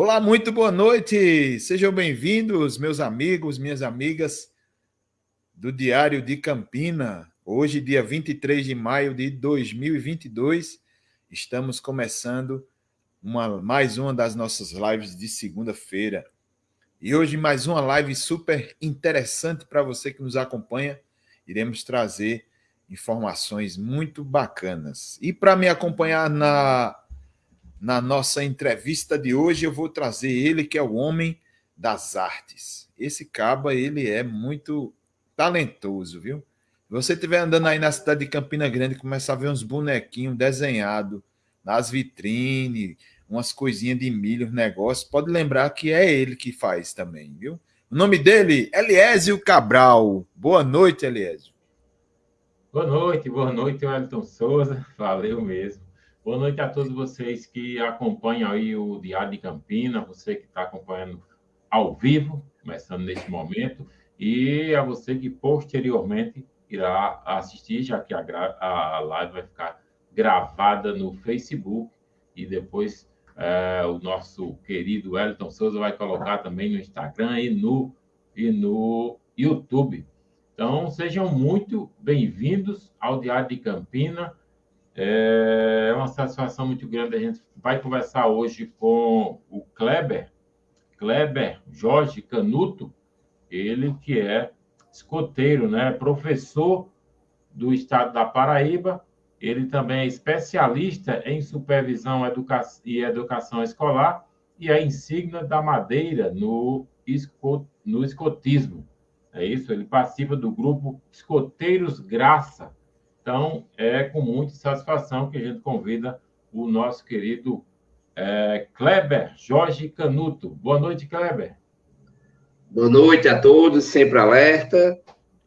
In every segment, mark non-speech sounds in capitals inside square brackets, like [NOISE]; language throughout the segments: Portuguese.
Olá, muito boa noite. Sejam bem-vindos, meus amigos, minhas amigas do Diário de Campina. Hoje, dia 23 de maio de 2022, estamos começando uma, mais uma das nossas lives de segunda-feira. E hoje, mais uma live super interessante para você que nos acompanha. Iremos trazer informações muito bacanas. E para me acompanhar na na nossa entrevista de hoje, eu vou trazer ele, que é o homem das artes. Esse caba, ele é muito talentoso, viu? Se você estiver andando aí na cidade de Campina Grande e começar a ver uns bonequinhos desenhados nas vitrines, umas coisinhas de milho, negócio, pode lembrar que é ele que faz também, viu? O nome dele, Eliésio Cabral. Boa noite, Eliésio. Boa noite, boa noite, Wellington Souza. Valeu mesmo. Boa noite a todos vocês que acompanham aí o Diário de Campina, você que está acompanhando ao vivo, começando neste momento, e a você que posteriormente irá assistir, já que a, a live vai ficar gravada no Facebook e depois é, o nosso querido Wellington Souza vai colocar também no Instagram e no, e no YouTube. Então, sejam muito bem-vindos ao Diário de Campina. É uma satisfação muito grande. A gente vai conversar hoje com o Kleber, Kleber Jorge Canuto, ele que é escoteiro, né? professor do estado da Paraíba. Ele também é especialista em supervisão e educação escolar e é insígnia da Madeira no, no escotismo. É isso, ele participa do grupo Escoteiros Graça, então, é com muita satisfação que a gente convida o nosso querido é, Kleber Jorge Canuto. Boa noite, Kleber. Boa noite a todos, sempre alerta.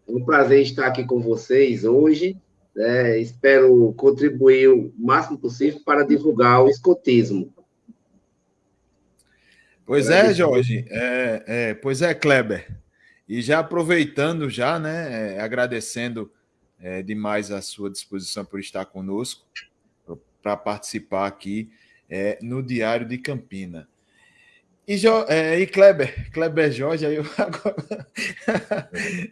É um prazer estar aqui com vocês hoje. Né? Espero contribuir o máximo possível para divulgar o escotismo. Pois é, Jorge. É, é, pois é, Kleber. E já aproveitando, já, né, é, agradecendo é, demais à sua disposição por estar conosco, para participar aqui é, no Diário de Campina. E, jo, é, e Kleber, Kleber Jorge, aí eu [LAUGHS] agora...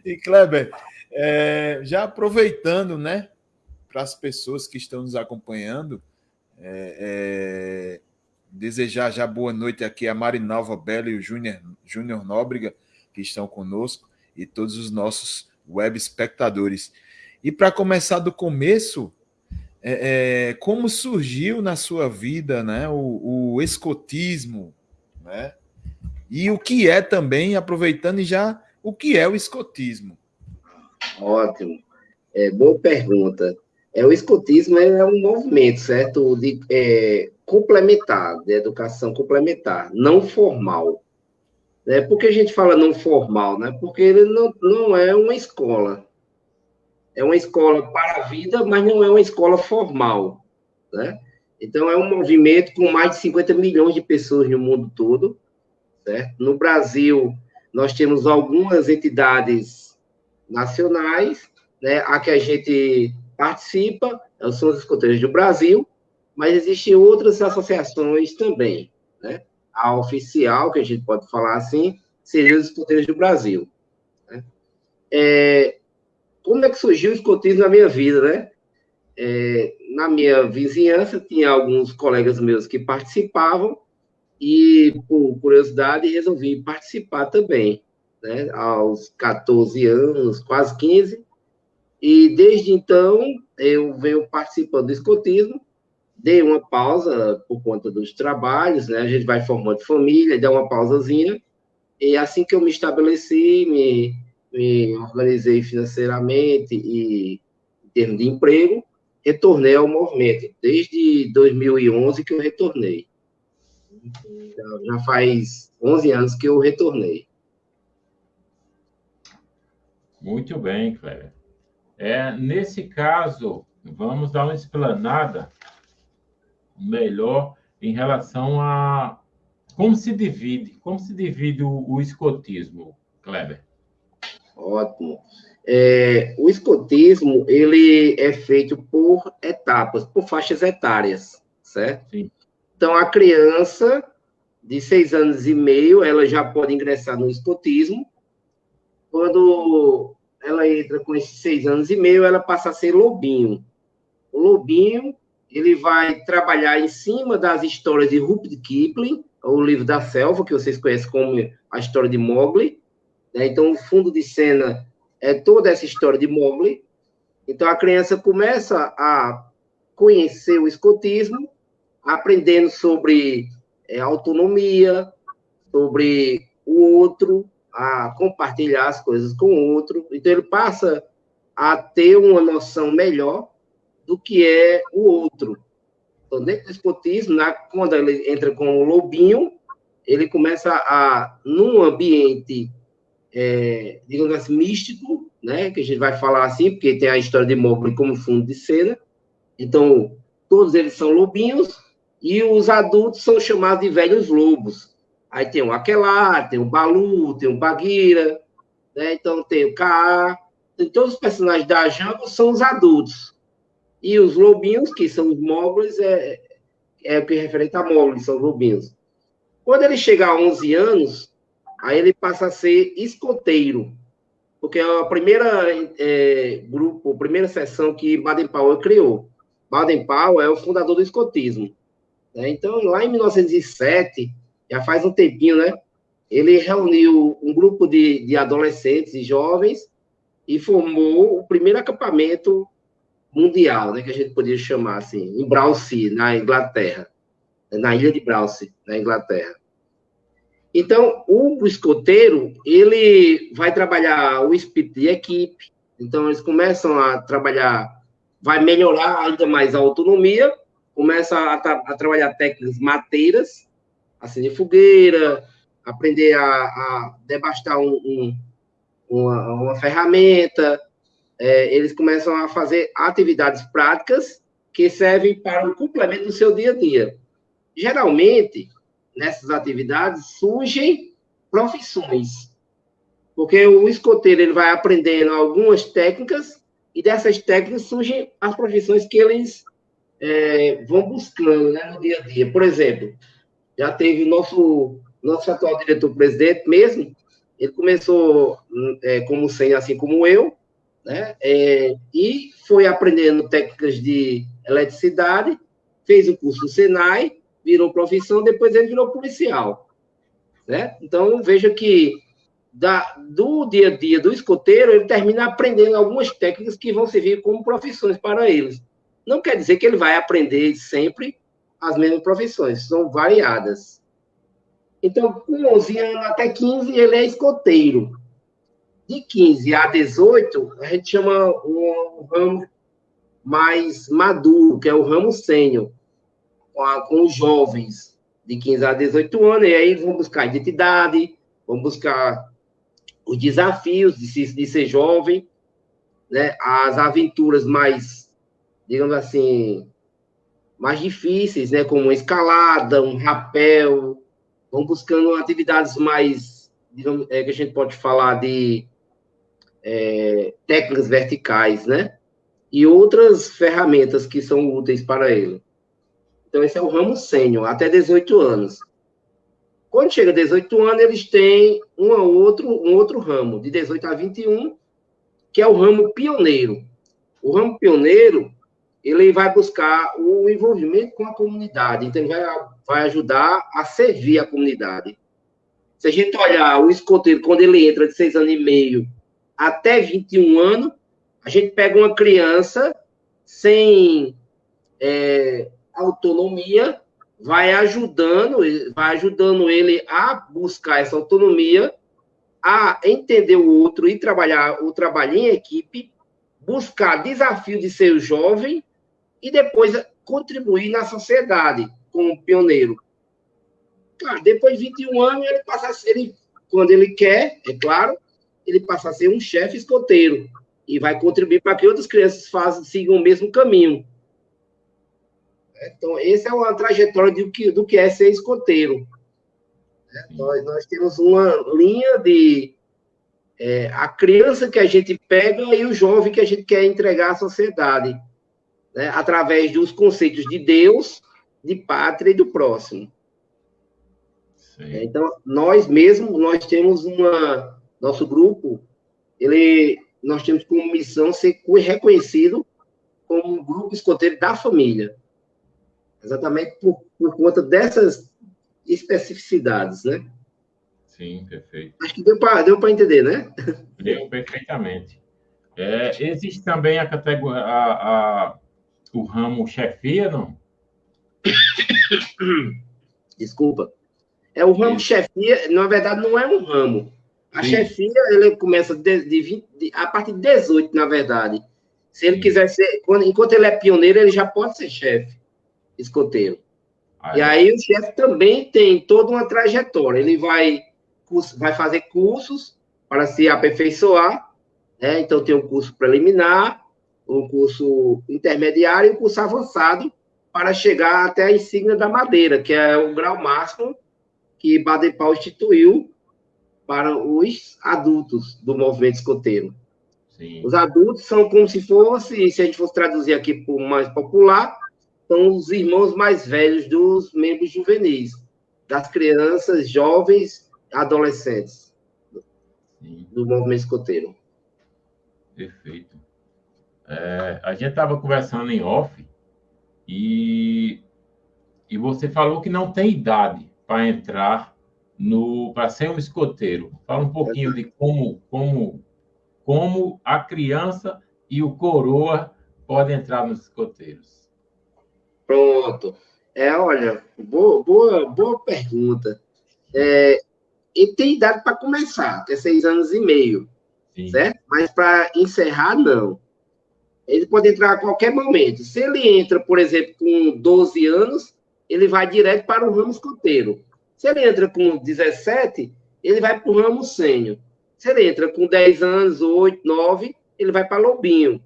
e Kleber, é, já aproveitando, né, para as pessoas que estão nos acompanhando, é, é, desejar já boa noite aqui a Marinalva Bela e o Júnior, Júnior Nóbrega, que estão conosco, e todos os nossos web espectadores. E para começar do começo, é, é, como surgiu na sua vida né, o, o, escotismo, né? E o que é também, aproveitando já, o que é o escotismo? Ótimo. É, boa pergunta. É, o escotismo é um movimento, certo? De, é, complementar, de educação complementar, não formal. Né? Por que a gente fala não formal? Né? Porque ele não, não é uma escola, é uma escola para a vida, mas não é uma escola formal, né? Então, é um movimento com mais de 50 milhões de pessoas no mundo todo, certo? No Brasil, nós temos algumas entidades nacionais, né, a que a gente participa, são os escoteiros do Brasil, mas existem outras associações também, né? A oficial, que a gente pode falar assim, seria os escoteiros do Brasil. Né? É, como é que surgiu o escotismo na minha vida, né? É, na minha vizinhança, tinha alguns colegas meus que participavam, e, por curiosidade, resolvi participar também, né? Aos 14 anos, quase 15, e desde então eu venho participando do escotismo, dei uma pausa por conta dos trabalhos, né? A gente vai formando família, dá uma pausazinha, e assim que eu me estabeleci, me me organizei financeiramente e em termos de emprego, retornei ao movimento. Desde 2011 que eu retornei. Então, já faz 11 anos que eu retornei. Muito bem, Cléber. É, nesse caso, vamos dar uma explanada melhor em relação a como se divide, como se divide o, o escotismo, Kleber? Ótimo. É, o escotismo, ele é feito por etapas, por faixas etárias, certo? Sim. Então, a criança, de seis anos e meio, ela já pode ingressar no escotismo. Quando ela entra com esses seis anos e meio, ela passa a ser lobinho. O lobinho, ele vai trabalhar em cima das histórias de Rupert Kipling, o livro da selva, que vocês conhecem como a história de Mowgli. Né? Então, o fundo de cena é toda essa história de Mowgli. Então, a criança começa a conhecer o escotismo, aprendendo sobre é, autonomia, sobre o outro, a compartilhar as coisas com o outro. Então, ele passa a ter uma noção melhor do que é o outro. Então, dentro do escotismo, na, quando ele entra com o lobinho, ele começa a, num ambiente, é, digamos assim, místico, né, que a gente vai falar assim, porque tem a história de Mowgli como fundo de cena. Então, todos eles são lobinhos, e os adultos são chamados de velhos lobos. Aí tem o Aquelar, tem o Balu, tem o Bagheera, né? então tem o Kaa. Todos os personagens da jungle são os adultos. E os lobinhos, que são os móveis, é, é o que referente a móveis, são os lobinhos. Quando ele chega a 11 anos, aí ele passa a ser escoteiro, porque é a primeira é, grupo, a primeira sessão que Baden-Powell criou. Baden-Powell é o fundador do escotismo. Né? Então, lá em 1907, já faz um tempinho, né? Ele reuniu um grupo de, de adolescentes e jovens e formou o primeiro acampamento mundial, né, que a gente poderia chamar assim, em Browse, na Inglaterra, na ilha de Browse, na Inglaterra. Então, o escoteiro, ele vai trabalhar o espírito de equipe, então eles começam a trabalhar, vai melhorar ainda mais a autonomia, começa a, a trabalhar técnicas mateiras, acender fogueira, aprender a, a debastar um, um, uma, uma, ferramenta, é, eles começam a fazer atividades práticas que servem para o complemento do seu dia a dia. Geralmente, nessas atividades, surgem profissões, porque o escoteiro ele vai aprendendo algumas técnicas e dessas técnicas surgem as profissões que eles é, vão buscando né, no dia a dia. Por exemplo, já teve nosso, nosso atual diretor-presidente mesmo, ele começou é, como sem, assim como eu, né, é, e foi aprendendo técnicas de eletricidade, fez o curso do Senai, virou profissão, depois ele virou policial. Né? Então, veja que da, do dia a dia do escoteiro, ele termina aprendendo algumas técnicas que vão servir como profissões para eles. Não quer dizer que ele vai aprender sempre as mesmas profissões, são variadas. Então, com 11 anos até 15, ele é escoteiro. De 15 a 18, a gente chama um ramo mais maduro, que é o ramo sênior, com, com os jovens de 15 a 18 anos, e aí vão buscar identidade, vão buscar os desafios de, se, de ser jovem, né, as aventuras mais digamos assim, mais difíceis, né, como escalada, um rapel, vão buscando atividades mais, digamos, é, que a gente pode falar de é, técnicas verticais, né, e outras ferramentas que são úteis para ele. Então, esse é o ramo sênior, até 18 anos. Quando chega a 18 anos, eles têm um outro, um outro ramo, de 18 a 21, que é o ramo pioneiro. O ramo pioneiro ele vai buscar o envolvimento com a comunidade, então ele vai, vai ajudar a servir a comunidade. Se a gente olhar o escoteiro, quando ele entra de seis anos e meio até 21 anos, a gente pega uma criança sem é, autonomia, vai ajudando, vai ajudando ele a buscar essa autonomia, a entender o outro e trabalhar o trabalho em equipe, buscar desafio de ser jovem e depois contribuir na sociedade como pioneiro. Claro, depois de 21 anos, ele passa a ser, ele, quando ele quer, é claro, ele passa a ser um chefe escoteiro e vai contribuir para que outras crianças façam, sigam o mesmo caminho. Então, essa é uma trajetória do que, do que é ser escoteiro. É, nós, nós temos uma linha de é, a criança que a gente pega e o jovem que a gente quer entregar à sociedade né, através dos conceitos de Deus, de pátria e do próximo. É, então, nós mesmo, nós temos uma, nosso grupo, ele, nós temos como missão ser reconhecido como um grupo escoteiro da família. Exatamente por, por conta dessas especificidades, né? Sim, perfeito. Acho que deu para deu entender, né? Deu perfeitamente. É, existe também a categoria, a, a, o ramo chefia, não? Desculpa. É o ramo Isso. chefia, na verdade, não é um ramo. A Sim. chefia, ele começa de, de 20, de, a partir de 18, na verdade. Se ele Sim. quiser ser, quando, enquanto ele é pioneiro, ele já pode ser chefe, escoteiro. Ah, e é. aí o chefe também tem toda uma trajetória. Ele vai, vai fazer cursos para se aperfeiçoar. Né? Então tem o um curso preliminar, um curso intermediário e um curso avançado para chegar até a insígnia da madeira, que é o grau máximo que Baden-Powell instituiu para os adultos do movimento escoteiro. Sim. Os adultos são como se fosse, se a gente fosse traduzir aqui por mais popular, são os irmãos mais velhos dos membros juvenis, das crianças, jovens, adolescentes Sim. do movimento escoteiro. Perfeito. É, a gente estava conversando em off e, e você falou que não tem idade para entrar no para ser um escoteiro. Fala um pouquinho de como como como a criança e o coroa podem entrar nos escoteiros. Pronto. É, olha, boa, boa, boa pergunta. É, e tem idade para começar, que é seis anos e meio, Sim. certo? Mas para encerrar, não. Ele pode entrar a qualquer momento. Se ele entra, por exemplo, com 12 anos, ele vai direto para o ramo escoteiro. Se ele entra com 17, ele vai para o ramo sênior. Se ele entra com 10 anos, 8, 9, ele vai para Lobinho.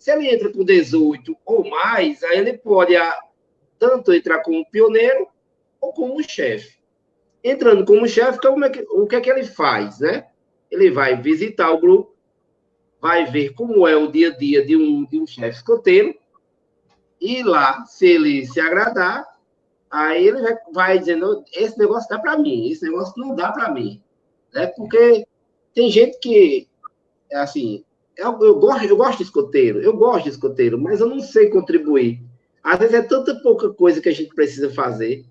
Se ele entra com 18 ou mais, aí ele pode ah, tanto entrar como pioneiro ou como chefe. Entrando como chefe, então, é o que é que ele faz, né? Ele vai visitar o grupo, vai ver como é o dia a dia de um, de um chefe escoteiro, e lá, se ele se agradar, aí ele vai, vai dizendo, esse negócio dá para mim, esse negócio não dá para mim. Né? Porque tem gente que, assim, eu, eu, gosto, eu gosto de escoteiro, eu gosto de escoteiro, mas eu não sei contribuir. Às vezes é tanta pouca coisa que a gente precisa fazer.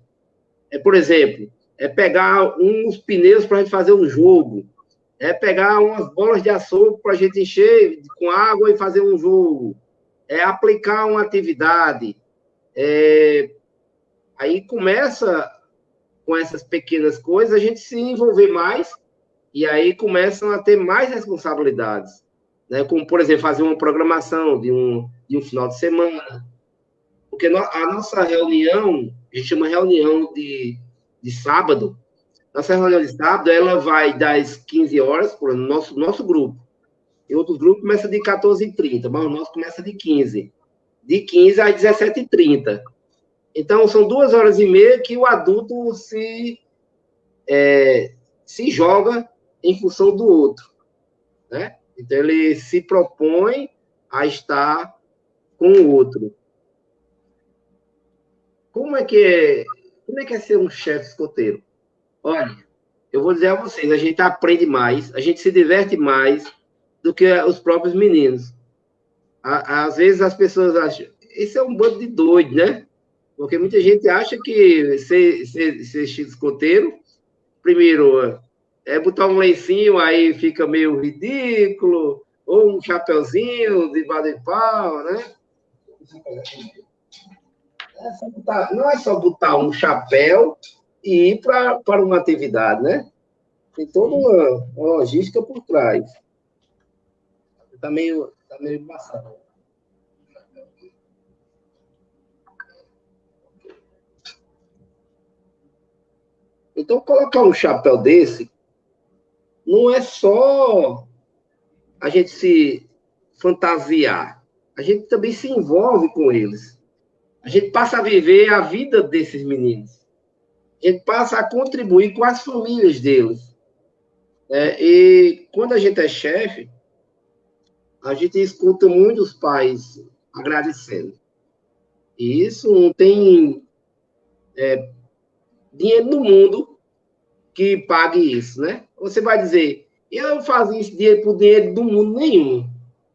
É, por exemplo, é pegar uns pneus para a gente fazer um jogo, é pegar umas bolas de açúcar para a gente encher com água e fazer um jogo, é aplicar uma atividade. É... Aí começa com essas pequenas coisas a gente se envolver mais e aí começam a ter mais responsabilidades, né? Como por exemplo fazer uma programação de um de um final de semana, porque a nossa reunião a gente chama reunião de, de sábado nossa reunião de sábado, ela vai das 15 horas, por nosso, nosso grupo. E outros grupos começa de 14h30, mas o nosso começa de 15. De 15 às 17h30. Então, são duas horas e meia que o adulto se, é, se joga em função do outro. Né? Então, ele se propõe a estar com o outro. Como é que é, como é, que é ser um chefe escoteiro? Olha, eu vou dizer a vocês, a gente aprende mais, a gente se diverte mais do que os próprios meninos. Às vezes as pessoas acham, isso é um bando de doido, né? Porque muita gente acha que ser, ser, ser escoteiro, primeiro, é botar um lencinho, aí fica meio ridículo, ou um chapeuzinho de pau, né? É botar, não é só botar um chapéu e ir para uma atividade, né? Tem toda uma, uma logística por trás. Está meio, tá meio embaçado. Então, colocar um chapéu desse não é só a gente se fantasiar, a gente também se envolve com eles. A gente passa a viver a vida desses meninos ele passa a contribuir com as famílias deles. É, e quando a gente é chefe, a gente escuta muitos pais agradecendo. E isso não tem é, dinheiro no mundo que pague isso, né? Você vai dizer, eu fazia isso dinheiro por dinheiro do mundo nenhum.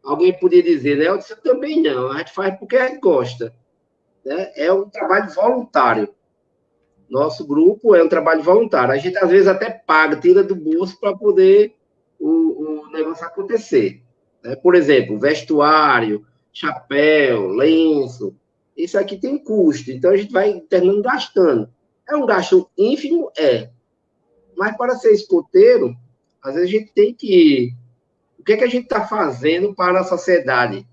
Alguém podia dizer, né? Eu disse, também não. A gente faz porque a gente gosta. Né? É um trabalho voluntário. Nosso grupo é um trabalho voluntário. A gente, às vezes, até paga, tira do bolso para poder o, o negócio acontecer. Né? Por exemplo, vestuário, chapéu, lenço. Isso aqui tem custo. Então, a gente vai terminando gastando. É um gasto ínfimo? É. Mas para ser escoteiro, às vezes a gente tem que. O que é que a gente está fazendo para a sociedade?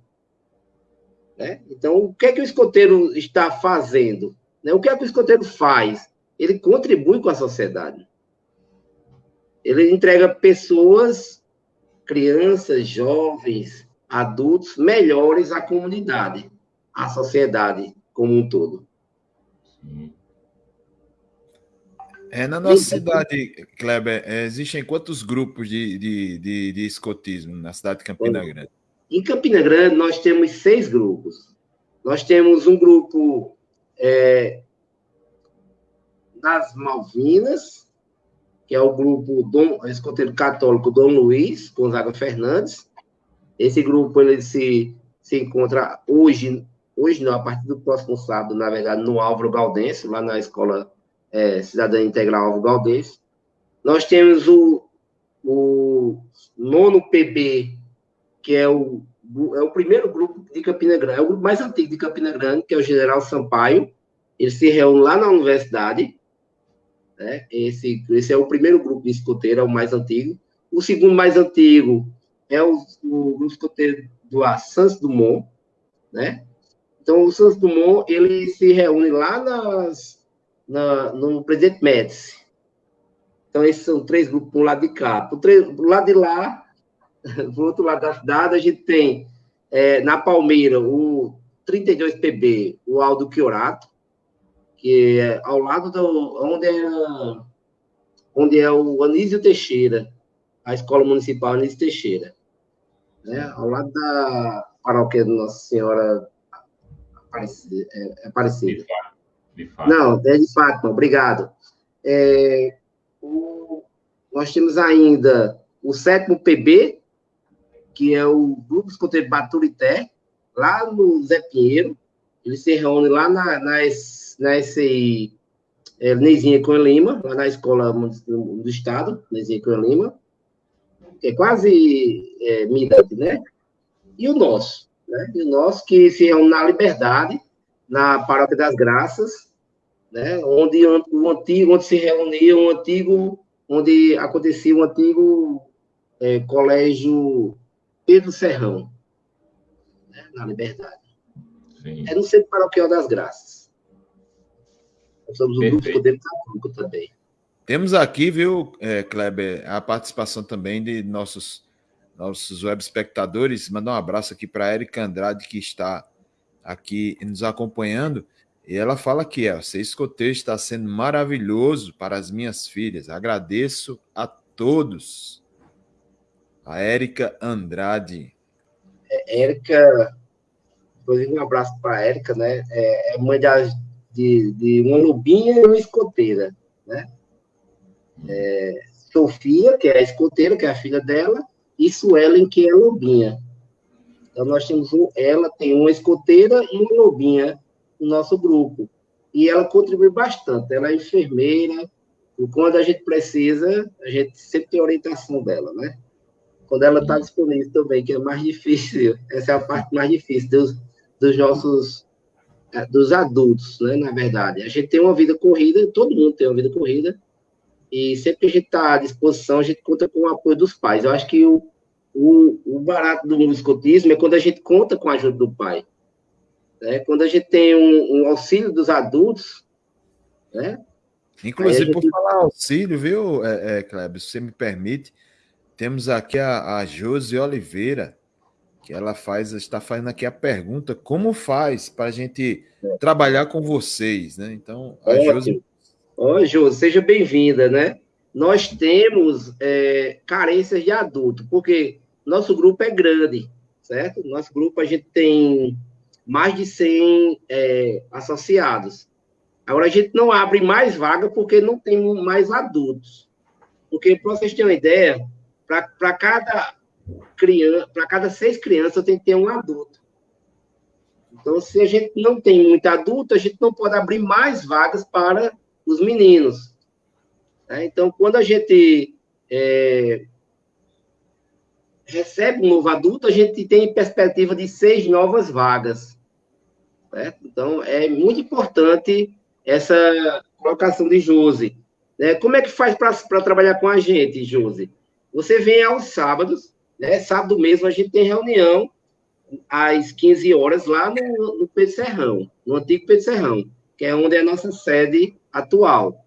Né? Então, o que é que o escoteiro está fazendo? Né? O que é que o escoteiro faz? Ele contribui com a sociedade. Ele entrega pessoas, crianças, jovens, adultos, melhores à comunidade, à sociedade como um todo. Sim. É, na nossa cidade, Kleber, é, existem quantos grupos de, de, de, de, escotismo na cidade de Campina Grande? Em Campina Grande, nós temos seis grupos. Nós temos um grupo é, das Malvinas, que é o grupo Dom, escoteiro católico Dom Luiz Gonzaga Fernandes. Esse grupo ele se, se encontra hoje, hoje não, a partir do próximo sábado, na verdade, no Álvaro Galdense, lá na escola é, Cidadania Integral Alvo Galdês. Nós temos o, o nono PB, que é o, é o primeiro grupo de Campina Grande, é o grupo mais antigo de Campina Grande, que é o General Sampaio. Ele se reúne lá na universidade. Né? Esse, esse é o primeiro grupo de escoteiro, é o mais antigo. O segundo mais antigo é o, o grupo escoteiro do Santos Dumont, né? Então, o Santos Dumont, ele se reúne lá nas, na, no Presidente Médici. Então, esses são três grupos para um lado de cá. Para o lado de lá, [LAUGHS] para o outro lado da cidade, a gente tem é, na Palmeira o 32PB, o Aldo Chiorato, que é ao lado do, onde é, onde é o Anísio Teixeira, a Escola Municipal Anísio Teixeira. Né? Ao lado da paróquia Nossa Senhora Aparecida. É, Aparecida. Não, é de Fátima, obrigado. É, o, nós temos ainda o sétimo PB, que é o Grupo Escoteiro Baturité, lá no Zé Pinheiro. Ele se reúne lá na, na, na SCI é, Nezinha com Lima, lá na escola do Estado, Nezinha com Lima, que é quase é, mirante, né? E o nosso, né? E o nosso que se reúne na Liberdade, na Paróquia das Graças, né? onde o antigo, onde se reunia um antigo, onde acontecia um antigo é, colégio Pedro Serrão, né? na Liberdade. Sim. É no Centro Paroquial das Graças. Nós somos um grupo Poder Católico também. Temos aqui, viu, é, Kleber, a participação também de nossos, nossos web espectadores. Mandar um abraço aqui para a Erika Andrade, que está aqui nos acompanhando. E ela fala aqui, ó, ser escoteiro está sendo maravilhoso para as minhas filhas. Agradeço a todos. A Érica Andrade. É, Érica, inclusive um abraço para a Érica, né? É, é mãe de, de, de, uma lubinha e uma escoteira, né? É, Sofia, que é a escoteira, que é a filha dela, e Suelen, que é a lobinha. Então, nós temos um, ela tem uma escoteira e uma lobinha no nosso grupo. E ela contribui bastante. Ela é enfermeira, e quando a gente precisa, a gente sempre tem orientação dela, né? Quando ela está disponível também, que é mais difícil, essa é a parte mais difícil dos, dos nossos, é, dos adultos, né? Na verdade. A gente tem uma vida corrida, todo mundo tem uma vida corrida, e sempre que a gente está à disposição, a gente conta com o apoio dos pais. Eu acho que o, o, o barato do escotismo é quando a gente conta com a ajuda do pai. Né? Quando a gente tem um, um auxílio dos adultos, né? Inclusive, gente... por falar auxílio, viu, é, é, Kleber, se você me permite, temos aqui a, a Josi Oliveira, que ela faz, está fazendo aqui a pergunta, como faz para a gente é. trabalhar com vocês, né? Então, a Ótimo. Josi... Ó, Josi, seja bem-vinda, né? Nós temos é, carências de adulto, porque nosso grupo é grande, certo? Nosso grupo, a gente tem mais de 100 é, associados. Agora, a gente não abre mais vaga porque não tem mais adultos. Porque, para vocês terem uma ideia, para cada criança, para cada seis crianças, tem que ter um adulto. Então, se a gente não tem muito adulto, a gente não pode abrir mais vagas para os meninos. Né? Então, quando a gente é, recebe um novo adulto, a gente tem perspectiva de seis novas vagas. Então, é muito importante essa colocação de Josi. Né? Como é que faz para trabalhar com a gente, Josi? Você vem aos sábados, né? sábado mesmo a gente tem reunião às 15 horas lá no, no Pedro Serrão, no antigo Pedro Serrão, que é onde é a nossa sede atual.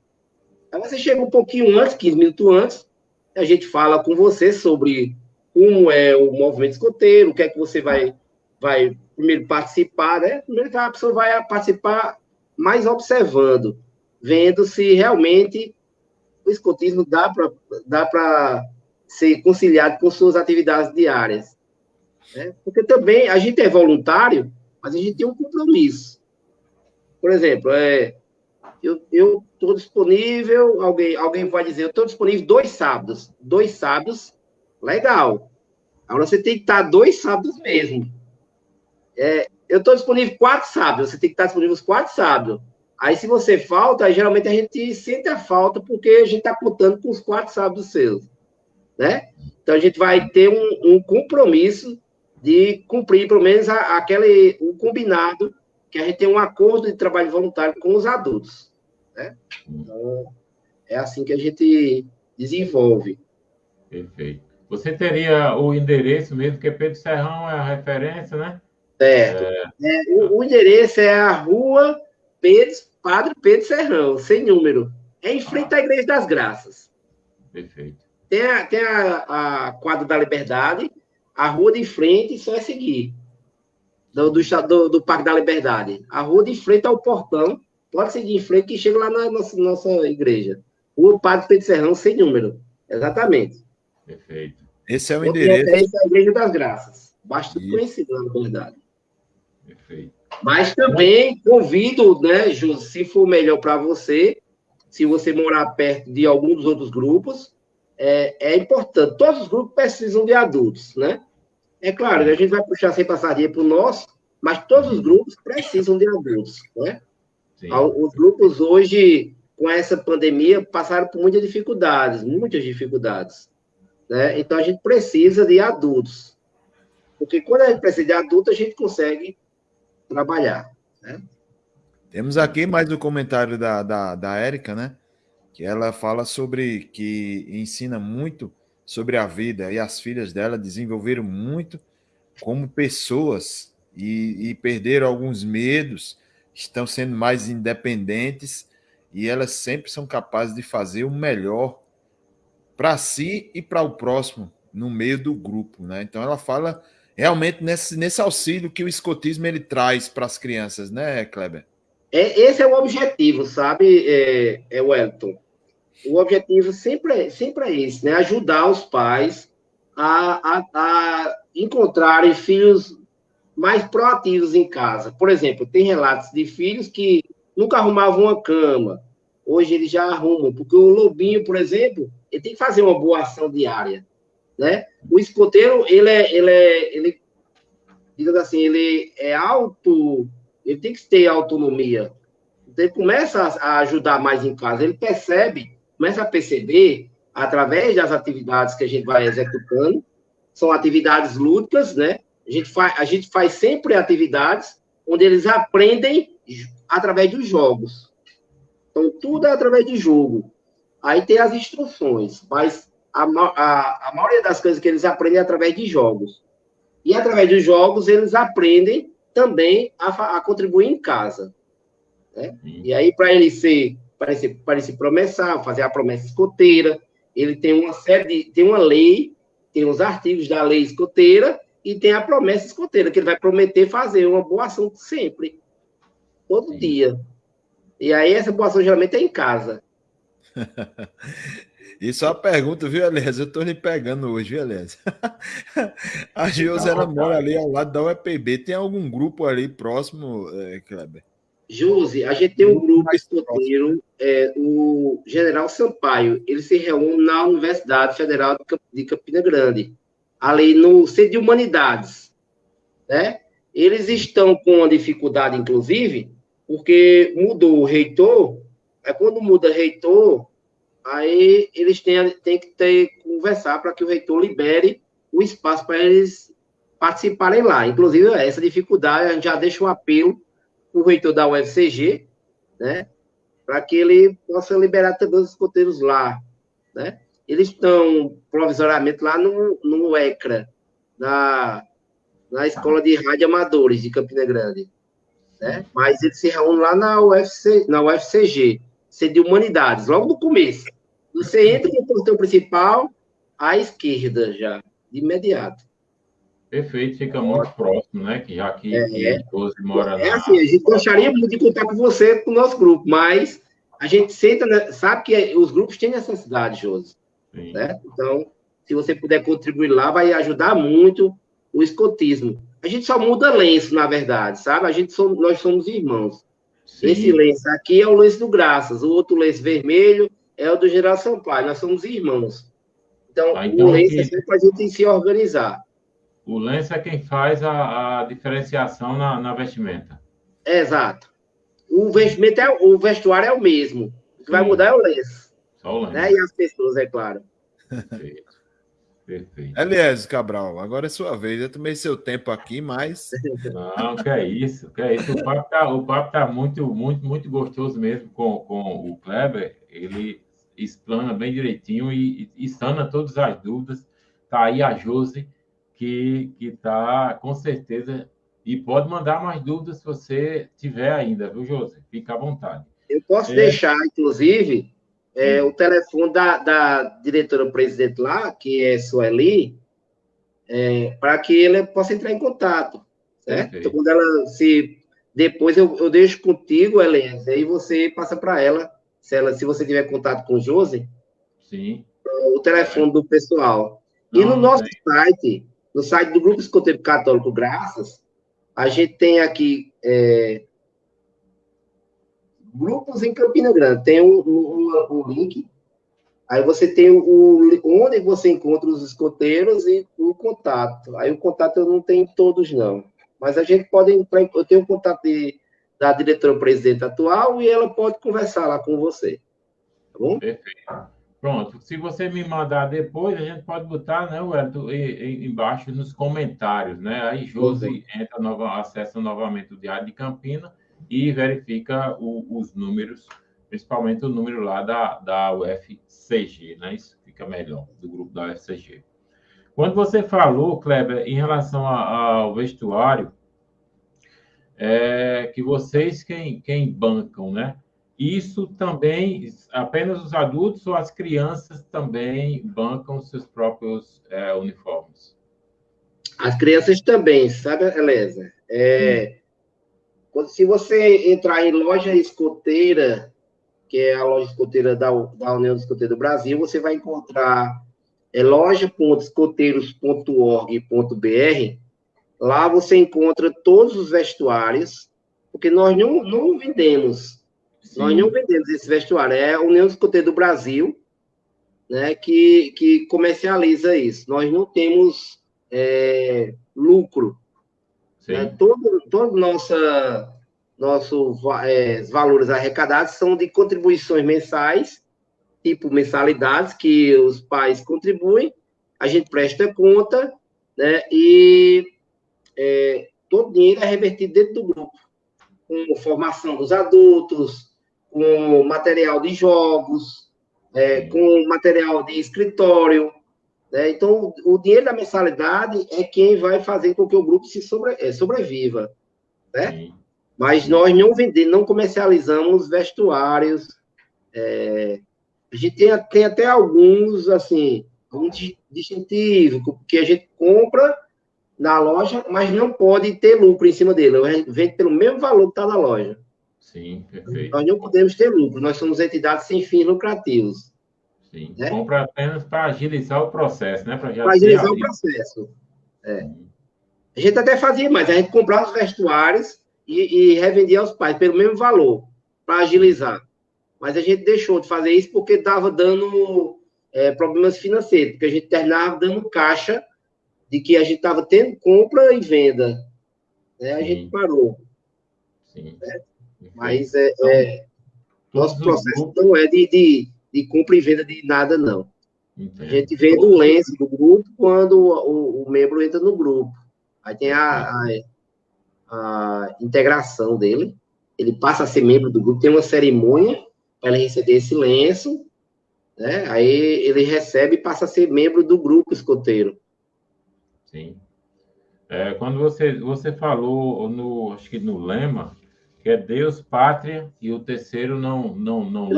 Aí você chega um pouquinho antes, 15 minutos antes, a gente fala com você sobre como é o movimento escoteiro, o que é que você vai, vai primeiro participar, né? Primeiro que a pessoa vai participar mais observando, vendo se realmente o escotismo dá para dá ser conciliado com suas atividades diárias. Né? Porque também a gente é voluntário, mas a gente tem um compromisso. Por exemplo, é, eu estou disponível, alguém, alguém vai dizer, eu estou disponível dois sábados. Dois sábados Legal. Agora você tem que estar dois sábados mesmo. É, eu estou disponível quatro sábados, você tem que estar disponível os quatro sábados. Aí, se você falta, geralmente a gente sente a falta porque a gente está contando com os quatro sábados seus. Né? Então, a gente vai ter um, um compromisso de cumprir, pelo menos, a, aquele, o combinado, que a gente tem um acordo de trabalho voluntário com os adultos. Né? Então, é assim que a gente desenvolve. Perfeito. Você teria o endereço mesmo, que Pedro Serrão é a referência, né? Certo. É... É, o, o, endereço é a rua Pedro, Padre Pedro Serrão, sem número. É em frente à Igreja das Graças. Perfeito. Tem a, tem a, a quadra da Liberdade, a rua de frente, só é seguir. Do, do, do, do Parque da Liberdade. A rua de frente ao portão, pode seguir em frente que chega lá na nossa, nossa igreja. Rua Padre Pedro Serrão, sem número. Exatamente. Perfeito. Esse é o endereço. Esse é a Igreja das Graças. Bastante Isso. conhecido, na verdade. Perfeito. Mas também convido, né, Jô, se for melhor para você, se você morar perto de algum dos outros grupos, é, é, importante. Todos os grupos precisam de adultos, né? É claro, a gente vai puxar sem passaria para o nosso, mas todos os grupos precisam de adultos, né? Sim. Os grupos hoje, com essa pandemia, passaram por muitas dificuldades, muitas dificuldades. Né? Então, a gente precisa de adultos. Porque quando a gente precisa de adultos, a gente consegue trabalhar. Né? Temos aqui mais um comentário da, da, da Érica, né? Que ela fala sobre que ensina muito sobre a vida e as filhas dela desenvolveram muito como pessoas e, e perderam alguns medos, estão sendo mais independentes e elas sempre são capazes de fazer o melhor para si e para o próximo no meio do grupo, né? Então ela fala realmente nesse, nesse auxílio que o escotismo ele traz para as crianças, né, Kleber? É, esse é o objetivo, sabe, é, é Wellington? O objetivo sempre é, sempre é esse, né? Ajudar os pais a, a, a encontrarem filhos mais proativos em casa. Por exemplo, tem relatos de filhos que nunca arrumavam uma cama, hoje eles já arrumam, porque o lobinho, por exemplo, ele tem que fazer uma boa ação diária, né? O escoteiro, ele é, ele é, ele, digamos assim, ele é auto, ele tem que ter autonomia. Então, ele começa a ajudar mais em casa, ele percebe, começa a perceber, através das atividades que a gente vai executando, são atividades lúdicas, né? A gente faz, a gente faz sempre atividades onde eles aprendem através dos jogos. Então, tudo é através de jogo. Aí tem as instruções, mas a, a, a maioria das coisas que eles aprendem é através de jogos. E através dos jogos, eles aprendem também a, a contribuir em casa. Né? E aí, para ele ser, para ele, para ele se promessar, fazer a promessa escoteira, ele tem uma série de, tem uma lei, tem os artigos da lei escoteira e tem a promessa escoteira, que ele vai prometer fazer uma boa ação sempre, todo Sim. dia. E aí, essa boa ação geralmente é em casa. [LAUGHS] Isso é uma pergunta, viu, Elias? Eu estou lhe pegando hoje, viu, Elias? [LAUGHS] A Gilza, ela mora ali ao lado da UEPB. Tem algum grupo ali próximo, é, Kleber? Josi, a gente tem um grupo escoteiro, é, o General Sampaio, ele se reúne na Universidade Federal de Campina Grande, ali no Centro de Humanidades, né? Eles estão com uma dificuldade, inclusive, porque mudou o reitor, é quando muda reitor, aí eles têm, têm que ter, conversar para que o reitor libere o espaço para eles participarem lá. Inclusive, essa dificuldade, a gente já deixa um apelo para o reitor da UFCG, né, para que ele possa liberar também os escoteiros lá, né? Eles estão provisoriamente lá no, no ECRA, na, na Escola de Rádio Amadores de Campina Grande, né? Mas eles se reúnem lá na, UFC, na UFCG, C de Humanidades, logo no começo. Você entra no portão principal, à esquerda já, de imediato. Perfeito, fica muito próximo, né? Que já que, é, que 12 mora É assim, a gente gostaria muito de contar com você, com o nosso grupo, mas a gente senta, sabe que os grupos têm necessidade, Josi. Né? Então, se você puder contribuir lá, vai ajudar muito o escotismo. A gente só muda lenço, na verdade, sabe? A gente somos, nós somos irmãos. Sim. Esse lenço aqui é o lenço do Graças, o outro lenço vermelho é o do Geral Sampaio. Nós somos irmãos. Então, ah, então o lenço que... é sempre para a gente se organizar. O lenço é quem faz a, a diferenciação na, na vestimenta. Exato. O vestimento é o vestuário é o mesmo. O que Sim. vai mudar é o lenço. Só o lenço. Né? E as pessoas, é claro. Perfeito. Perfeito. Aliás, Cabral, agora é sua vez. Eu tomei seu tempo aqui, mas. Não, que é isso, que é isso. O papo tá, o papo tá muito, muito, muito gostoso mesmo com, com o Kleber. Ele explana bem direitinho e, e, sana todas as dúvidas. Tá aí a Josi que está com certeza e pode mandar mais dúvidas se você tiver ainda, viu, José? Fica à vontade. Eu posso é... deixar, inclusive, é, o telefone da, da diretora-presidente lá, que é Sueli, é, para que ele possa entrar em contato. Certo? Então, quando ela se. Depois eu, eu deixo contigo, Helena, aí você passa para ela, se, ela, se você tiver contato com o Josi, Sim. o telefone do pessoal. Não, e no nosso site, no site do Grupo Escoteiro Católico Graças, a gente tem aqui é, grupos em Campina Grande. Tem um, um, um, link, aí você tem o, onde você encontra os escoteiros e o contato. Aí o contato eu não tenho todos, não. Mas a gente pode entrar, eu tenho o contato de, da diretora-presidente atual e ela pode conversar lá com você. Tá bom? Perfeito. Pronto, se você me mandar depois, a gente pode botar, né, Wellington, embaixo nos comentários, né? Aí Josi uhum. entra, nova, acessa novamente o Diário de Campina e verifica o, os números, principalmente o número lá da, da UFCG, né? Isso fica melhor, do grupo da UFCG. Quando você falou, Kleber, em relação a, ao vestuário, é que vocês quem, quem bancam, né? Isso também, apenas os adultos ou as crianças também bancam seus próprios é, uniformes? As crianças também, sabe, Eleza? É, hum. Se você entrar em loja escoteira, que é a loja escoteira da, da União Escoteira do Brasil, você vai encontrar é, loja.escoteiros.org.br. Lá você encontra todos os vestuários, porque nós não, não vendemos Sim. Nós não vendemos esse vestuário, é a União Escoteira do Brasil né, que, que comercializa isso. Nós não temos é, lucro. Né? Todo, todo nossa, nossos é, valores arrecadados são de contribuições mensais, tipo mensalidades, que os pais contribuem, a gente presta conta, né, e é, todo dinheiro é revertido dentro do grupo, com formação dos adultos, com material de jogos, é, com material de escritório. Né? Então, o dinheiro da mensalidade é quem vai fazer com que o grupo se sobre, é, sobreviva. Né? Mas nós não vendemos, não comercializamos vestuários. É, a gente tem, tem até alguns, assim, alguns distintivos, que a gente compra na loja, mas não pode ter lucro em cima dele. A gente vende pelo mesmo valor que está na loja. Sim, perfeito. Nós não podemos ter lucro, nós somos entidades sem fins lucrativos. Sim, né? compra apenas para agilizar o processo, né? Para agilizar o processo. É. A gente até fazia mais, a gente comprava os vestuários e, e revendia aos pais pelo mesmo valor, para agilizar. Mas a gente deixou de fazer isso porque estava dando é, problemas financeiros, porque a gente terminava dando caixa de que a gente estava tendo compra e venda. Né? A Sim. gente parou. Sim. Né? Mas é, é nosso processo não é de, de, de, compra e venda de nada, não. A gente vende o lenço do grupo quando o, o, membro entra no grupo. Aí tem a, a, a, integração dele. Ele passa a ser membro do grupo, tem uma cerimônia para ele receber esse lenço. Né? Aí ele recebe e passa a ser membro do grupo escoteiro. Sim. É, quando você, você falou, no, acho que no lema, que é Deus, pátria, e o terceiro não, não, não.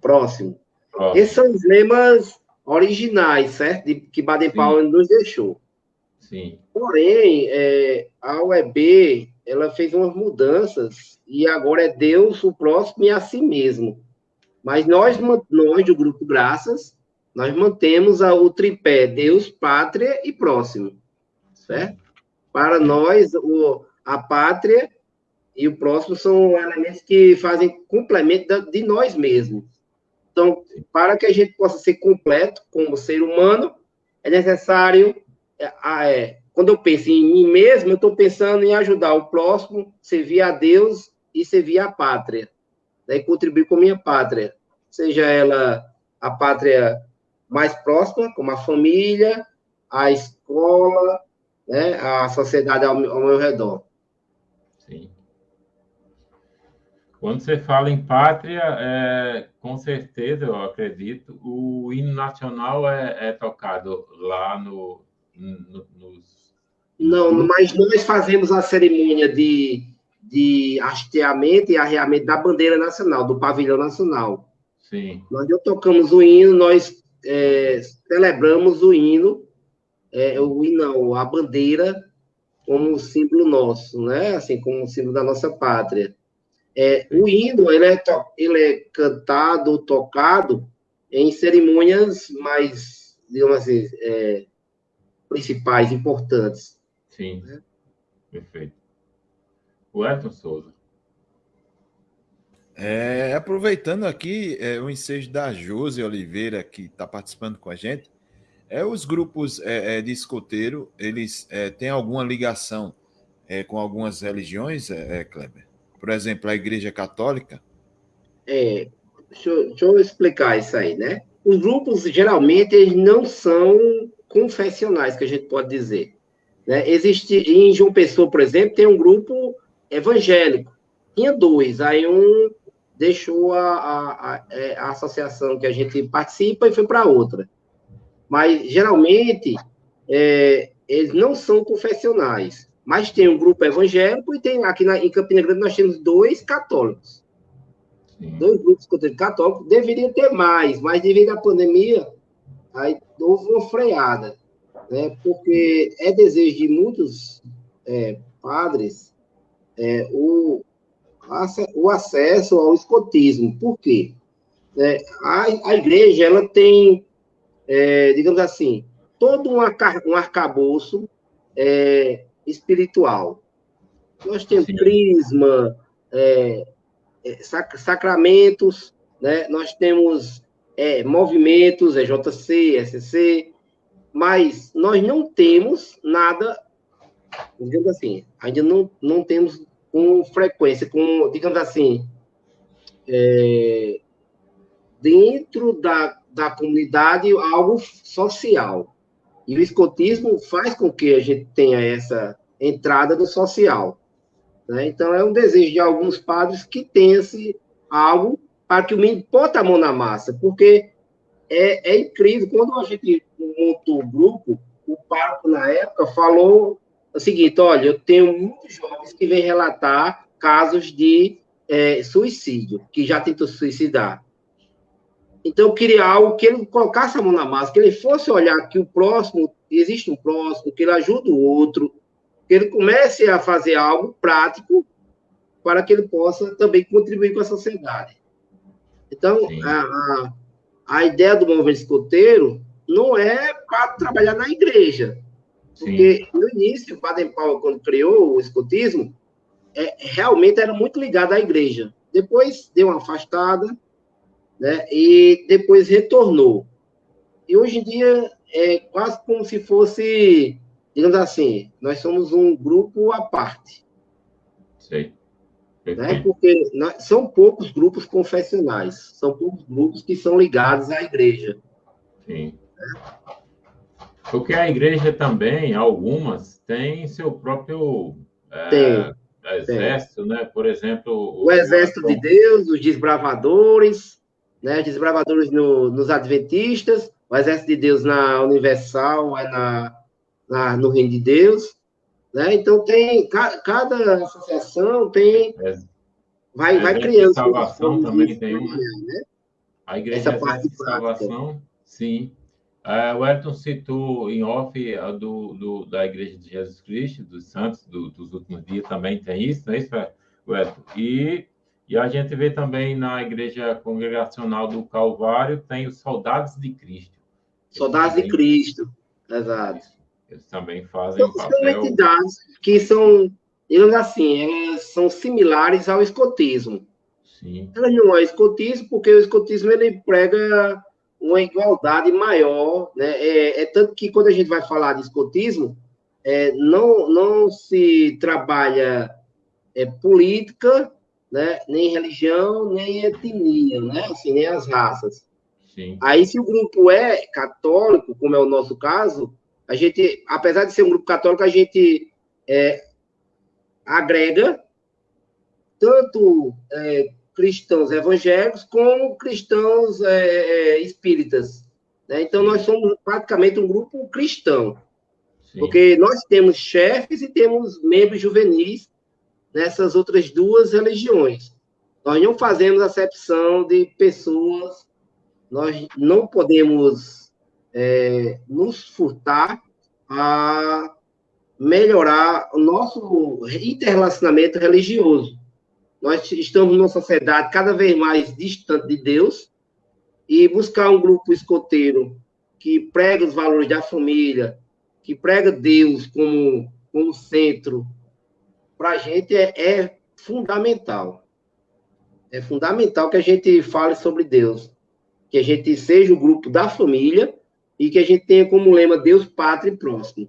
Próximo. Próximo. Esses são os lemas originais, certo? De, que Baden-Powell nos deixou. Sim. Porém, é, a UEB, ela fez umas mudanças e agora é Deus, o próximo e a si mesmo. Mas nós, nós do Grupo Graças, nós mantemos a, o tripé Deus, Pátria e Próximo, certo? Para nós, o, a pátria e o próximo são elementos que fazem complemento de nós mesmos. Então, para que a gente possa ser completo como ser humano, é necessário. É, é, quando eu penso em mim mesmo, eu estou pensando em ajudar o próximo, servir a Deus e servir a pátria. Né, contribuir com a minha pátria. Seja ela a pátria mais próxima, como a família, a escola, né, a sociedade ao, ao meu redor. Sim. Quando você fala em pátria, é, com certeza, eu acredito, o hino nacional é, é tocado lá no, no, nos... Não, mas nós fazemos a cerimônia de, de hasteamento e arreamento da bandeira nacional, do pavilhão nacional. Sim. Nós não tocamos o hino, nós é, celebramos o hino, é, o hino, não, a bandeira como símbolo nosso, né? Assim, como símbolo da nossa pátria. É, o hino ele é, ele é cantado, tocado em cerimônias mais, digamos assim, é, principais, importantes. Sim, né? perfeito. O Elton Souza. É, aproveitando aqui é, o ensejo da Josi Oliveira, que está participando com a gente, é, os grupos é, é de escoteiro, eles é, têm alguma ligação é, com algumas religiões, é, Kleber? Por exemplo, a Igreja Católica? É, deixa eu, deixa eu explicar isso aí, né? Os grupos, geralmente, eles não são confessionais, que a gente pode dizer. Né? Existe, em João Pessoa, por exemplo, tem um grupo evangélico. Tinha dois, aí um deixou a, a, a, é, a associação que a gente participa e foi para outra. Mas, geralmente, é, eles não são confessionais. Mas tem um grupo evangélico e tem aqui na, em Campina Grande nós temos dois católicos. Sim. Dois grupos católicos. Deveria ter mais, mas devido à pandemia, aí houve uma freada. Né? Porque é desejo de muitos é, padres é, o, o acesso ao escotismo. Por quê? É, a, a igreja ela tem, é, digamos assim, todo um, um arcabouço é, espiritual. Nós temos Sim. crisma, é, é, sac, sacramentos, né? nós temos é, movimentos, EJC, SC, mas nós não temos nada, digamos assim, ainda não, não temos com frequência, com, digamos assim, é, dentro da, da comunidade algo social. E o escotismo faz com que a gente tenha essa entrada no social. Né? Então, é um desejo de alguns padres que tenha-se algo para que o menino bota a mão na massa, porque é, é incrível. Quando a gente montou o grupo, o pároco, na época, falou o seguinte: olha, eu tenho muitos jovens que vêm relatar casos de é, suicídio, que já tentou suicidar. Então, eu queria algo que ele colocasse a mão na massa, que ele fosse olhar que o próximo, existe um próximo, que ele ajuda o outro, que ele comece a fazer algo prático para que ele possa também contribuir com a sociedade. Então, a, a, a, ideia do movimento escoteiro não é para trabalhar na igreja. Porque Sim. no início, o Baden Powell, quando criou o escotismo, é, realmente era muito ligado à igreja. Depois deu uma afastada, né? E depois retornou. E hoje em dia é quase como se fosse, digamos assim, nós somos um grupo à parte. Sei. Né? Porque são poucos grupos confessionais, são poucos grupos que são ligados à igreja. Sim. Porque a igreja também, algumas, tem seu próprio é, tem, exército, tem. né? Por exemplo... O, o exército o... de Deus, os desbravadores, né? Os desbravadores no, nos adventistas, o exército de Deus na Universal, é na, na, no Reino de Deus, né? Então, tem, cada associação tem... É. Vai, a vai criando... salvação também tem uma. Né? A igreja Essa parte de salvação, sim. Uh, o Elton citou em off do, do, da Igreja de Jesus Cristo, dos Santos, do, dos últimos dias, também tem isso, não é isso, Elton? E, e a gente vê também na Igreja Congregacional do Calvário, tem os Soldados de Cristo. Soldados também, de Cristo, exato. Eles também fazem então, papel... São entidades que são, digamos assim, elas são similares ao escotismo. Sim. Elas não é escotismo, porque o escotismo ele prega uma igualdade maior, né? É, é, tanto que quando a gente vai falar de escotismo, é, não, não se trabalha é, política, né? Nem religião, nem etnia, né? Assim, nem as raças. Sim. Aí, se o grupo é católico, como é o nosso caso, a gente, apesar de ser um grupo católico, a gente é, agrega tanto é, cristãos evangélicos como cristãos é, é, espíritas. Né? Então, nós somos praticamente um grupo cristão, Sim. porque nós temos chefes e temos membros juvenis nessas outras duas religiões. Nós não fazemos acepção de pessoas, nós não podemos é, nos furtar a melhorar o nosso interrelacionamento religioso. Nós estamos numa sociedade cada vez mais distante de Deus e buscar um grupo escoteiro que prega os valores da família, que prega Deus como, como centro, para a gente é, é fundamental. É fundamental que a gente fale sobre Deus, que a gente seja o grupo da família e que a gente tenha como lema Deus, Pátria e Próximo.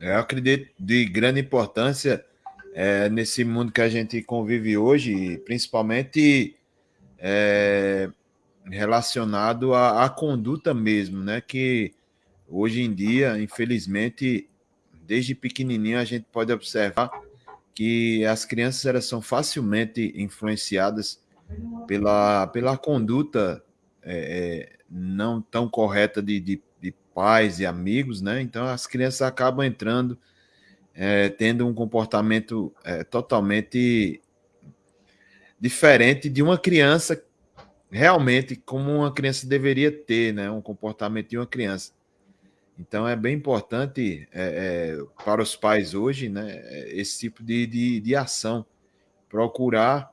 Eu acredito de grande importância é, nesse mundo que a gente convive hoje, principalmente é, relacionado à, à, conduta mesmo, né? Que hoje em dia, infelizmente, desde pequenininho a gente pode observar que as crianças elas são facilmente influenciadas pela, pela conduta é, é não tão correta de, de, de pais e amigos, né? Então as crianças acabam entrando é, tendo um comportamento é, totalmente diferente de uma criança realmente como uma criança deveria ter, né? Um comportamento de uma criança. Então é bem importante é, é para os pais hoje, né? Esse tipo de, de, de ação, procurar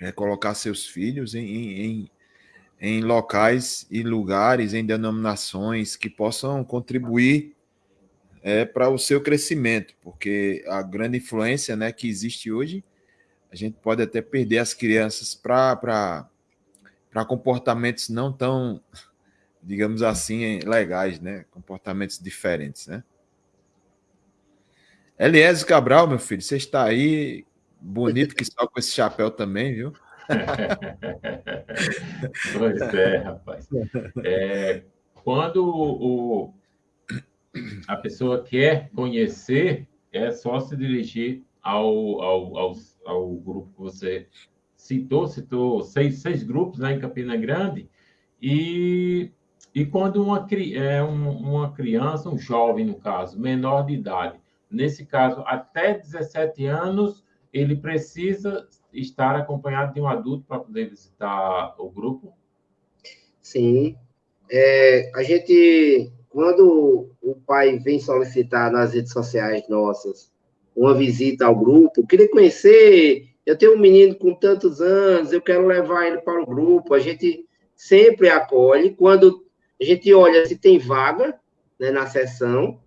é, colocar seus filhos em, em, em locais e lugares, em denominações que possam contribuir é, para o seu crescimento, porque a grande influência né, que existe hoje, a gente pode até perder as crianças para comportamentos não tão, digamos assim, legais, né? Comportamentos diferentes, né? Eliésio Cabral, meu filho, você está aí, bonito que só com esse chapéu também, viu? pois é, rapaz. É, quando o, a pessoa quer conhecer, é só se dirigir ao, ao, ao, ao grupo que você citou, citou seis, seis grupos né, em Campina Grande, e, e quando uma, é, uma criança, um jovem, no caso, menor de idade, nesse caso, até 17 anos, ele precisa estar acompanhado de um adulto para poder visitar o grupo? Sim. É, a gente quando o pai vem solicitar nas redes sociais nossas uma visita ao grupo, queria conhecer, eu tenho um menino com tantos anos, eu quero levar ele para o grupo, a gente sempre acolhe, quando a gente olha se tem vaga né, na sessão,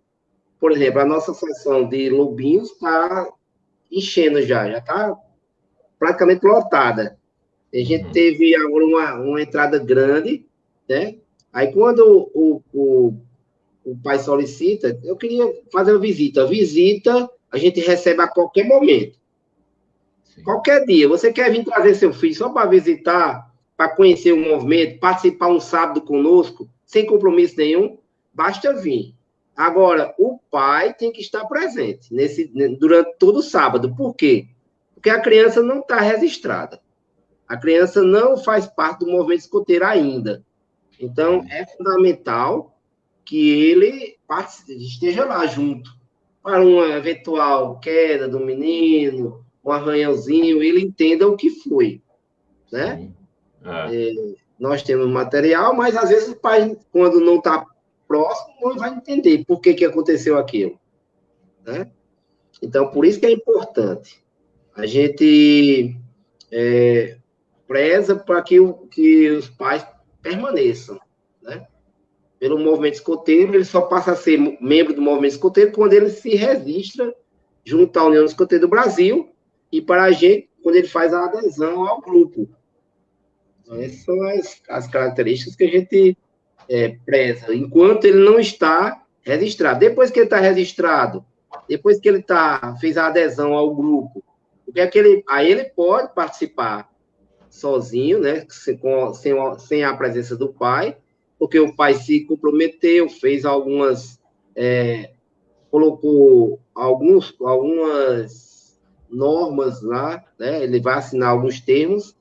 por exemplo, a nossa sessão de Lobinhos está enchendo já, já está praticamente lotada. A gente uhum. teve agora uma, uma entrada grande, né? Aí quando o, o, o pai solicita, eu queria fazer uma visita. A visita a gente recebe a qualquer momento. Sim. Qualquer dia. Você quer vir trazer seu filho só para visitar, para conhecer o movimento, participar um sábado conosco, sem compromisso nenhum, basta vir. Agora, o pai tem que estar presente nesse, durante todo o sábado. Por quê? Porque a criança não está registrada. A criança não faz parte do movimento escoteiro ainda. Então, é fundamental que ele esteja lá junto. Para uma eventual queda do menino, um arranhãozinho, ele entenda o que foi. Né? É. É, nós temos material, mas às vezes o pai, quando não está próximo, não vai entender por que, que aconteceu aquilo. Né? Então, por isso que é importante. A gente é, preza para que, que os pais permaneçam. Né? Pelo movimento escoteiro, ele só passa a ser membro do movimento escoteiro quando ele se registra junto à União Escoteira do Brasil e para a gente, quando ele faz a adesão ao grupo. Essas são as, as características que a gente é, preza, enquanto ele não está registrado. Depois que ele está registrado, depois que ele tá, fez a adesão ao grupo, é aí ele pode participar sozinho, né, sem, sem, sem a presença do pai, porque o pai se comprometeu, fez algumas, é, colocou alguns, algumas normas lá, né, ele vai assinar alguns termos,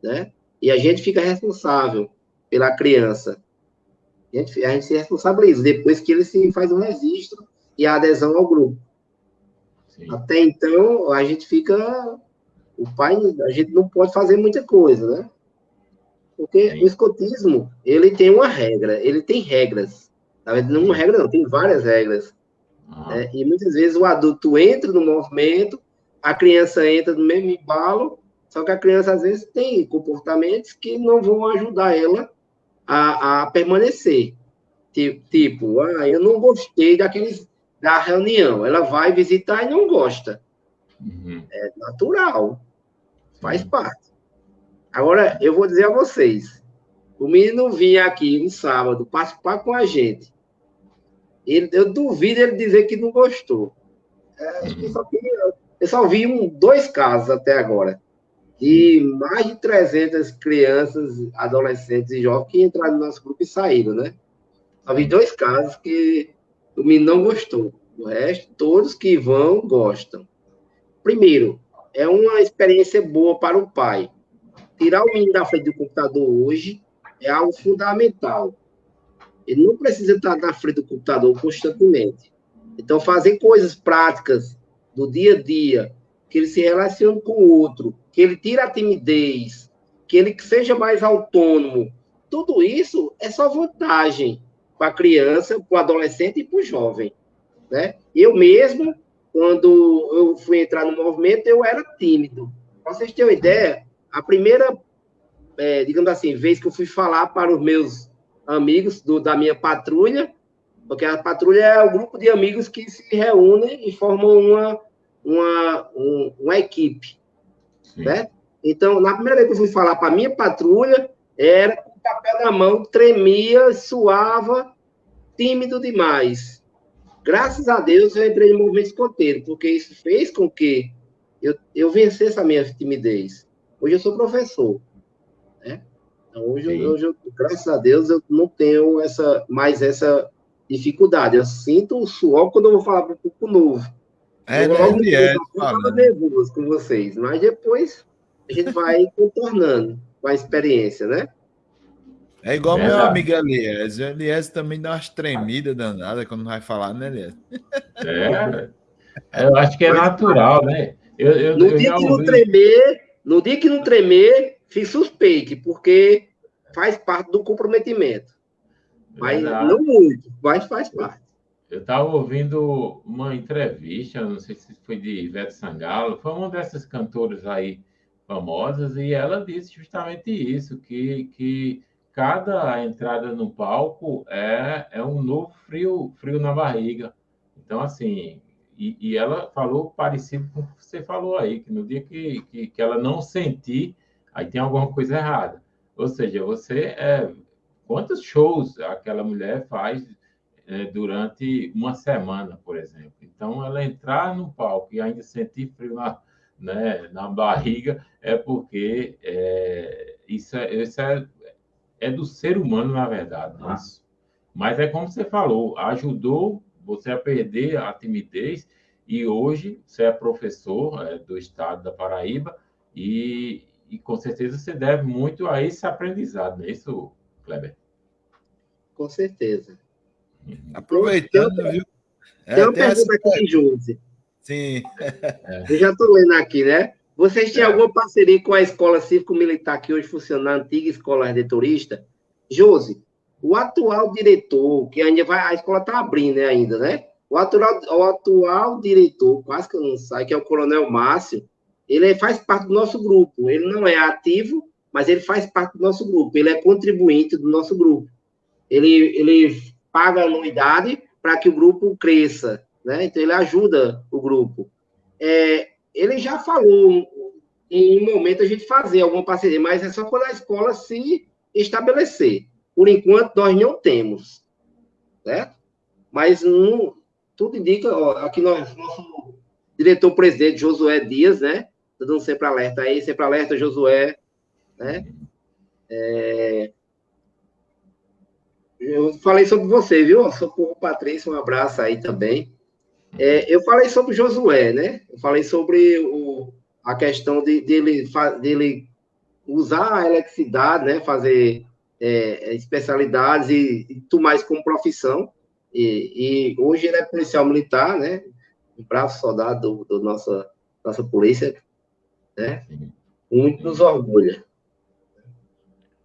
né, e a gente fica responsável pela criança. A gente, a gente se responsabiliza depois que ele se faz o registro e a adesão ao grupo. Sim. Até então, a gente fica. O pai, a gente não pode fazer muita coisa, né? Porque Sim. o escotismo, ele tem uma regra, ele tem regras. Na verdade, não uma regra, não, tem várias regras. Ah. Né? E muitas vezes o adulto entra no movimento, a criança entra no mesmo embalo, só que a criança às vezes tem comportamentos que não vão ajudar ela a, a permanecer. Tipo, ah, eu não gostei daqueles da reunião. Ela vai visitar e não gosta. Uhum. É natural. Faz uhum. parte. Agora, eu vou dizer a vocês: o menino vinha aqui no sábado participar com a gente. Ele, eu duvido ele dizer que não gostou. É, uhum. eu, só vi, eu só vi um, dois casos até agora de mais de 300 crianças, adolescentes e jovens que entraram no nosso grupo e saíram, né? Vi dois casos que o menino não gostou. O resto, todos que vão, gostam. Primeiro, é uma experiência boa para o pai. Tirar o menino da frente do computador hoje é algo fundamental. Ele não precisa estar na frente do computador constantemente. Então, fazer coisas práticas do dia a dia, que ele se relacione com o outro, que ele tire a timidez, que ele seja mais autônomo. Tudo isso é só vantagem para a criança, para o adolescente e para o jovem. Né? Eu mesmo, quando eu fui entrar no movimento, eu era tímido. Para vocês terem uma ideia, a primeira, é, digamos assim, vez que eu fui falar para os meus amigos do, da minha patrulha, porque a patrulha é o grupo de amigos que se reúnem e formam uma, uma, um, uma equipe né? Então, na primeira vez que eu fui falar para a minha patrulha, era com o papel na mão, tremia, suava, tímido demais. Graças a Deus eu entrei no movimento escoteiro, porque isso fez com que eu, eu vencesse a minha timidez. Hoje eu sou professor. Né? Então, hoje, hoje eu, graças a Deus, eu não tenho essa, mais essa dificuldade. Eu sinto o suor quando eu vou falar para um pouco novo. É, eu logo é, é, nervoso com vocês, mas depois a gente vai [LAUGHS] contornando com a experiência, né? É igual é meu amigo Elias. O Elias também dá umas tremidas danadas quando vai falar, né, Elias? É, eu acho que é natural, né? Eu, eu, no eu dia que não tremer, no dia que não tremer, se suspeite, porque faz parte do comprometimento. Mas Verdade. não muito, mas faz parte. Eu estava ouvindo uma entrevista, não sei se foi de Ivete Sangalo, foi uma dessas cantoras aí famosas, e ela disse justamente isso, que, que cada entrada no palco é, é um novo frio, frio na barriga. Então, assim, e, e, ela falou parecido com o que você falou aí, que no dia que, que, que ela não sentir, aí tem alguma coisa errada. Ou seja, você é, quantos shows aquela mulher faz é, durante uma semana, por exemplo? Então, ela entrar no palco e ainda sentir frio na, né, na barriga é porque é, isso, é, isso é, é do ser humano, na verdade. Né? Mas é como você falou, ajudou você a perder a timidez e hoje você é professor é, do estado da Paraíba e, e com certeza você deve muito a esse aprendizado, não é isso, Kleber? Com certeza. Aproveitando, viu? É, tem uma tem pergunta essa... aqui, Josi. Sim. É. Eu já estou lendo aqui, né? Vocês têm é. alguma parceria com a Escola Cívico-Militar que hoje funciona, a antiga Escola Redentorista? Josi, o atual diretor, que ainda vai, a escola está abrindo né, ainda, né? O atual, o atual diretor, quase que eu não sei, que é o Coronel Márcio, ele faz parte do nosso grupo. Ele não é ativo, mas ele faz parte do nosso grupo. Ele é contribuinte do nosso grupo. Ele, ele paga anuidade para que o grupo cresça, né? Então ele ajuda o grupo. É, ele já falou em um momento a gente fazer alguma parceria, mas é só quando a escola se estabelecer. Por enquanto nós não temos, certo? Mas tudo indica, ó, aqui nós, nosso diretor-presidente Josué Dias, né? Dando sempre alerta aí, sempre alerta, Josué, né? É... Eu falei sobre você, viu? Socorro Patrícia, um abraço aí também. É, eu falei sobre Josué, né? Eu falei sobre o, a questão de, dele, dele usar a eletricidade, né? Fazer é, especialidades e, e tomar isso como profissão. E, e, hoje ele é policial militar, né? Um bravo soldado do, do nossa, nossa polícia, né? Muito nos orgulha.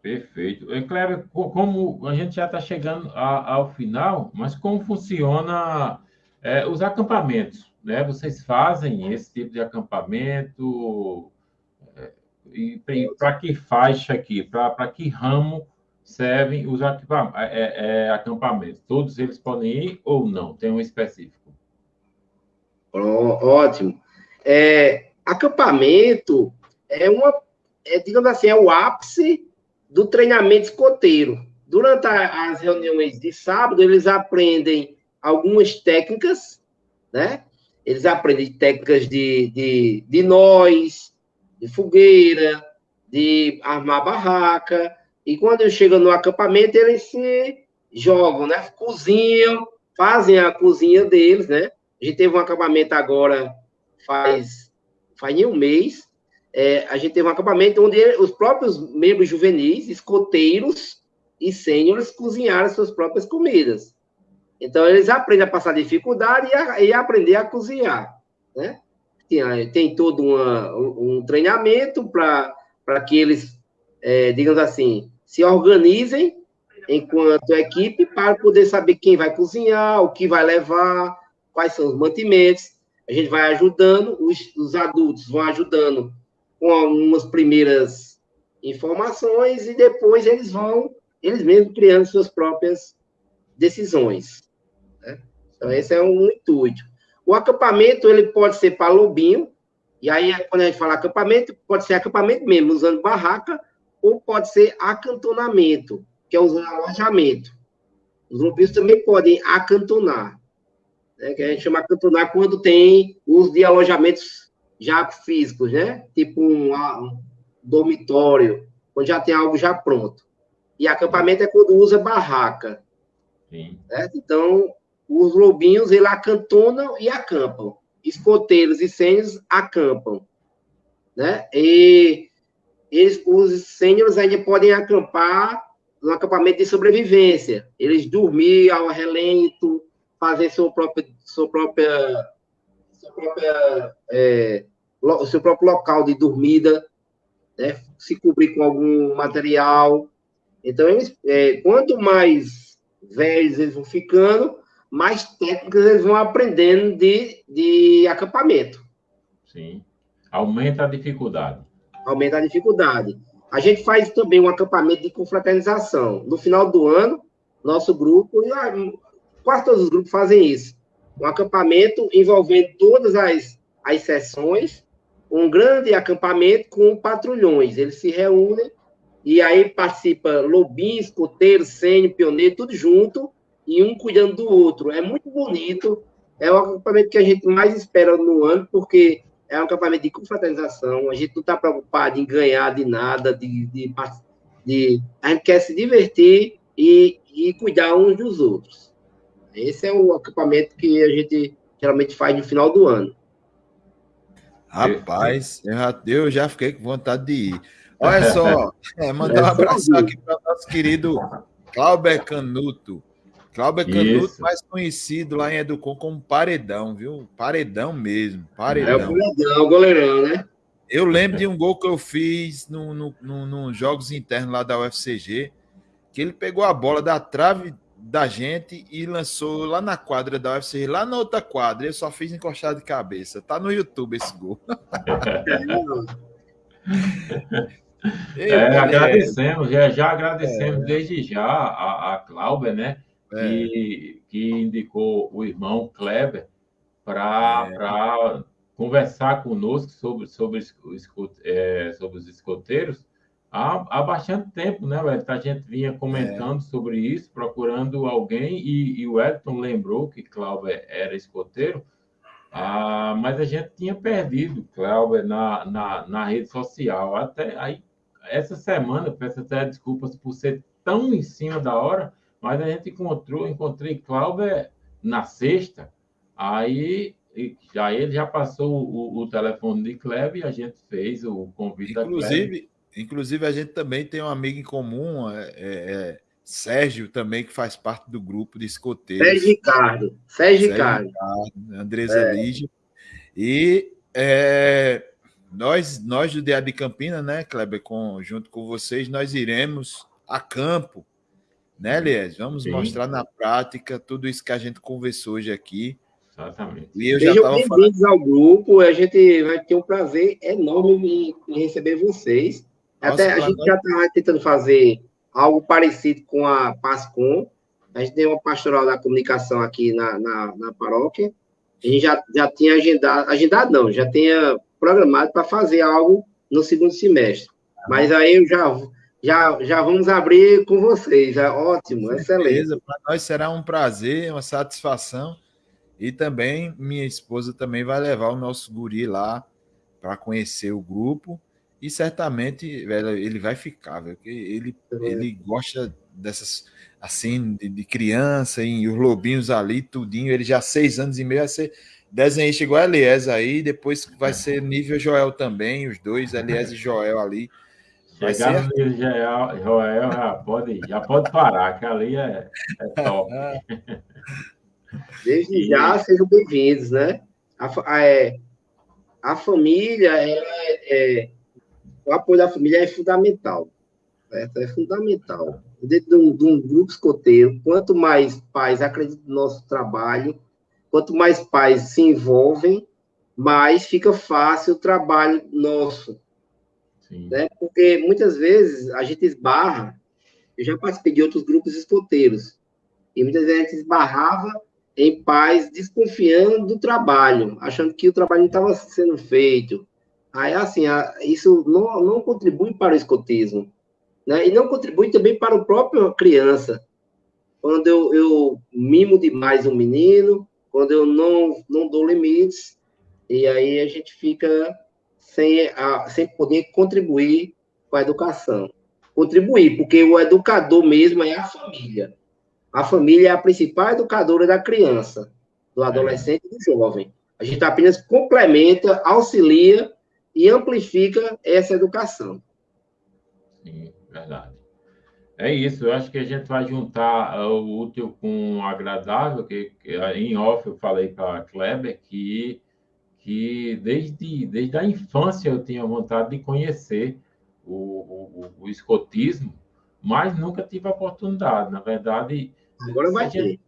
Perfeito. É como a gente já está chegando a, ao final, mas como funciona é, os acampamentos? Né? Vocês fazem esse tipo de acampamento? É, e para que faixa aqui? Para que ramo servem os é, é, acampamentos? Todos eles podem ir ou não? Tem um específico? Ótimo. É, acampamento é uma, é, digamos assim, é o ápice do treinamento escoteiro. Durante a, as reuniões de sábado, eles aprendem algumas técnicas, né? Eles aprendem técnicas de, de, de nós, de fogueira, de armar barraca. E quando chegam no acampamento, eles se jogam, né? Cozinham, fazem a cozinha deles, né? A gente teve um acampamento agora, faz, faz um mês, é, a gente teve um acampamento onde os próprios membros juvenis, escoteiros e sêniores cozinharam suas próprias comidas. Então, eles aprendem a passar dificuldade e a, e a aprender a cozinhar, né? Tem, tem todo uma, um treinamento para que eles, é, digamos assim, se organizem enquanto equipe para poder saber quem vai cozinhar, o que vai levar, quais são os mantimentos. A gente vai ajudando, os, os adultos vão ajudando com algumas primeiras informações e depois eles vão, eles mesmos criando suas próprias decisões. Né? Então, esse é um intuito. O acampamento, ele pode ser para lobinho, e aí, quando a gente fala acampamento, pode ser acampamento mesmo, usando barraca, ou pode ser acantonamento, que é usando alojamento. Os lobinhos também podem acantonar, né? que a gente chama acantonar quando tem uso de alojamentos já físicos, né? Tipo um, um dormitório, onde já tem algo já pronto. E acampamento é quando usa barraca. Sim. Certo? Então, os lobinhos, eles acantonam e acampam. Escoteiros e sênios acampam. Né? E eles, os sênios ainda podem acampar no acampamento de sobrevivência. Eles dormir ao relento, fazer sua própria, sua própria sua própria, é, o seu próprio local de dormida, né? se cobrir com algum material. Então, eles, é, quanto mais velhos eles vão ficando, mais técnicas eles vão aprendendo de, de acampamento. Sim. Aumenta a dificuldade. Aumenta a dificuldade. A gente faz também um acampamento de confraternização. No final do ano, nosso grupo, quase todos os grupos fazem isso um acampamento envolvendo todas as, as sessões, um grande acampamento com patrulhões. Eles se reúnem e aí participa lobinho, escoteiro, sênior, pioneiro, tudo junto, e um cuidando do outro. É muito bonito, é o acampamento que a gente mais espera no ano, porque é um acampamento de confraternização, a gente não está preocupado em ganhar de nada, de, de, de, a gente quer se divertir e, e cuidar uns dos outros. Esse é o acampamento que a gente geralmente faz no final do ano. Rapaz, eu já, fiquei com vontade de ir. Olha [LAUGHS] só, é, mandar um abraço aqui para o nosso querido Cláudio Canuto. Cláudio Canuto, Isso. mais conhecido lá em Educom como Paredão, viu? Paredão mesmo, Paredão. É o Paredão, o goleirão, né? Eu lembro de um gol que eu fiz nos no, no, no, jogos internos lá da UFCG, que ele pegou a bola da trave da gente e lançou lá na quadra da UFC, lá na outra quadra. Eu só fiz encostado de cabeça. Tá no YouTube esse gol. [LAUGHS] é, agradecemos, já, já agradecemos é. desde já a, a Cláudia, né? É. Que, que indicou o irmão Kleber para é. conversar conosco sobre, sobre, os, é, sobre os escoteiros há, há bastante tempo, né, Wellington? A gente vinha comentando é. sobre isso, procurando alguém, e, e o Wellington lembrou que Cláudio era escoteiro, ah, mas a gente tinha perdido Cláudio na, na, na rede social. Até aí, essa semana, peço até desculpas por ser tão em cima da hora, mas a gente encontrou, encontrei Cláudio na sexta, aí já ele já passou o, o telefone de Kleber e a gente fez o convite Inclusive, Inclusive, a gente também tem um amigo em comum, é, é, é Sérgio, também, que faz parte do grupo de escoteiros. Sérgio Ricardo. Sérgio, Ricardo. Ricardo Andresa é. Lígia. E é, nós, nós do DA de Campina, né, Kleber, com, junto com vocês, nós iremos a campo, né, Lies? Vamos Sim. mostrar na prática tudo isso que a gente conversou hoje aqui. Exatamente. E eu Sejam bem-vindos falando... ao grupo. A gente vai ter um prazer enorme em receber vocês. Até a gente já está tentando fazer algo parecido com a PASCOM. A gente tem uma pastoral da comunicação aqui na, na, na paróquia. A gente já, já tinha agendado, agendado não, já tinha programado para fazer algo no segundo semestre. Mas aí eu já, já, já vamos abrir com vocês. É ótimo, com excelente. Para nós será um prazer, uma satisfação. E também minha esposa também vai levar o nosso guri lá para conhecer o grupo e certamente, velho, ele vai ficar, velho, ele, ele gosta dessas, assim, de, de, criança, e os lobinhos ali, tudinho, ele já seis anos e meio vai ser desenhista igual a Elias aí, depois vai é. ser nível Joel também, os dois, Elias e Joel ali. Vai Chegar no nível Joel, Joel já, pode, já pode parar, que ali é, é top. [LAUGHS] Desde e... já, sejam bem-vindos, né? A, a, é, a família, ela é, é o apoio da família é fundamental. Certo? É fundamental. Dentro de um, de um, grupo escoteiro, quanto mais pais acreditam no nosso trabalho, quanto mais pais se envolvem, mais fica fácil o trabalho nosso. Né? Porque muitas vezes a gente esbarra, eu já participei de outros grupos escoteiros, e muitas vezes a gente esbarrava em pais desconfiando do trabalho, achando que o trabalho não estava sendo feito, Aí, assim, isso não, não contribui para o escotismo, né? E não contribui também para o próprio criança. Quando eu, eu mimo demais um menino, quando eu não, não dou limites, e aí a gente fica sem, a, sem poder contribuir com a educação. Contribuir, porque o educador mesmo é a família. A família é a principal educadora da criança, do adolescente e do jovem. A gente apenas complementa, auxilia e amplifica essa educação. Sim, verdade. É isso, eu acho que a gente vai juntar uh, o útil com o agradável, que, que uh, em off eu falei para a Kleber que, que desde, desde a infância eu tinha vontade de conhecer o, o, o escotismo, mas nunca tive a oportunidade. Na verdade. Agora vai ter.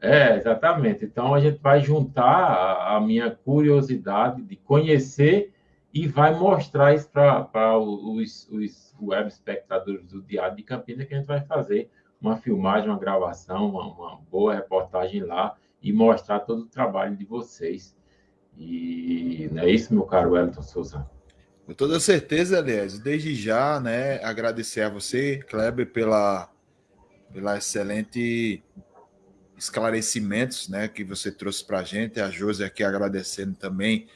É, exatamente. Então a gente vai juntar a, a minha curiosidade de conhecer e vai mostrar isso para os, os web espectadores do Diário de Campinas, que a gente vai fazer uma filmagem, uma gravação, uma, uma boa reportagem lá, e mostrar todo o trabalho de vocês. E não é isso, meu caro Wellington Souza? Com toda certeza, aliás, desde já, né, agradecer a você, Kleber, pela, pela excelente esclarecimentos, né, que você trouxe para a gente, a Josi aqui agradecendo também,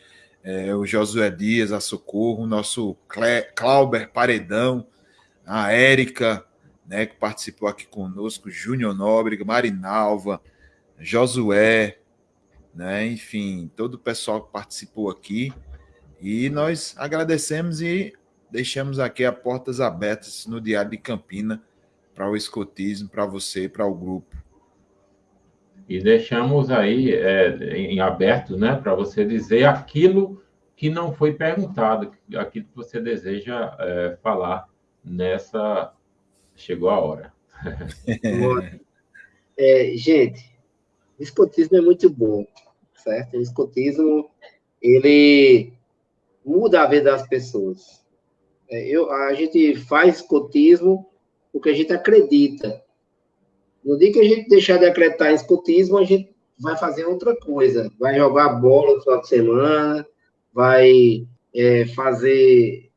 é, o Josué Dias, a Socorro, o nosso Clauber Paredão, a Érica, né, que participou aqui conosco, Júnior Nóbrega, Marinalva, Josué, né, enfim, todo o pessoal que participou aqui. E nós agradecemos e deixamos aqui as portas abertas no Diário de Campina para o escotismo, para você, para o grupo. E deixamos aí é, em aberto, né, para você dizer aquilo que não foi perguntado, aquilo que você deseja é, falar nessa. Chegou a hora. [LAUGHS] é, gente, o escotismo é muito bom, certo? O escotismo, ele muda a vida das pessoas. É, eu, a gente faz escotismo porque a gente acredita. No dia que a gente deixar de acreditar em escotismo, a gente vai fazer outra coisa. Vai jogar bola no final de semana, vai é, fazer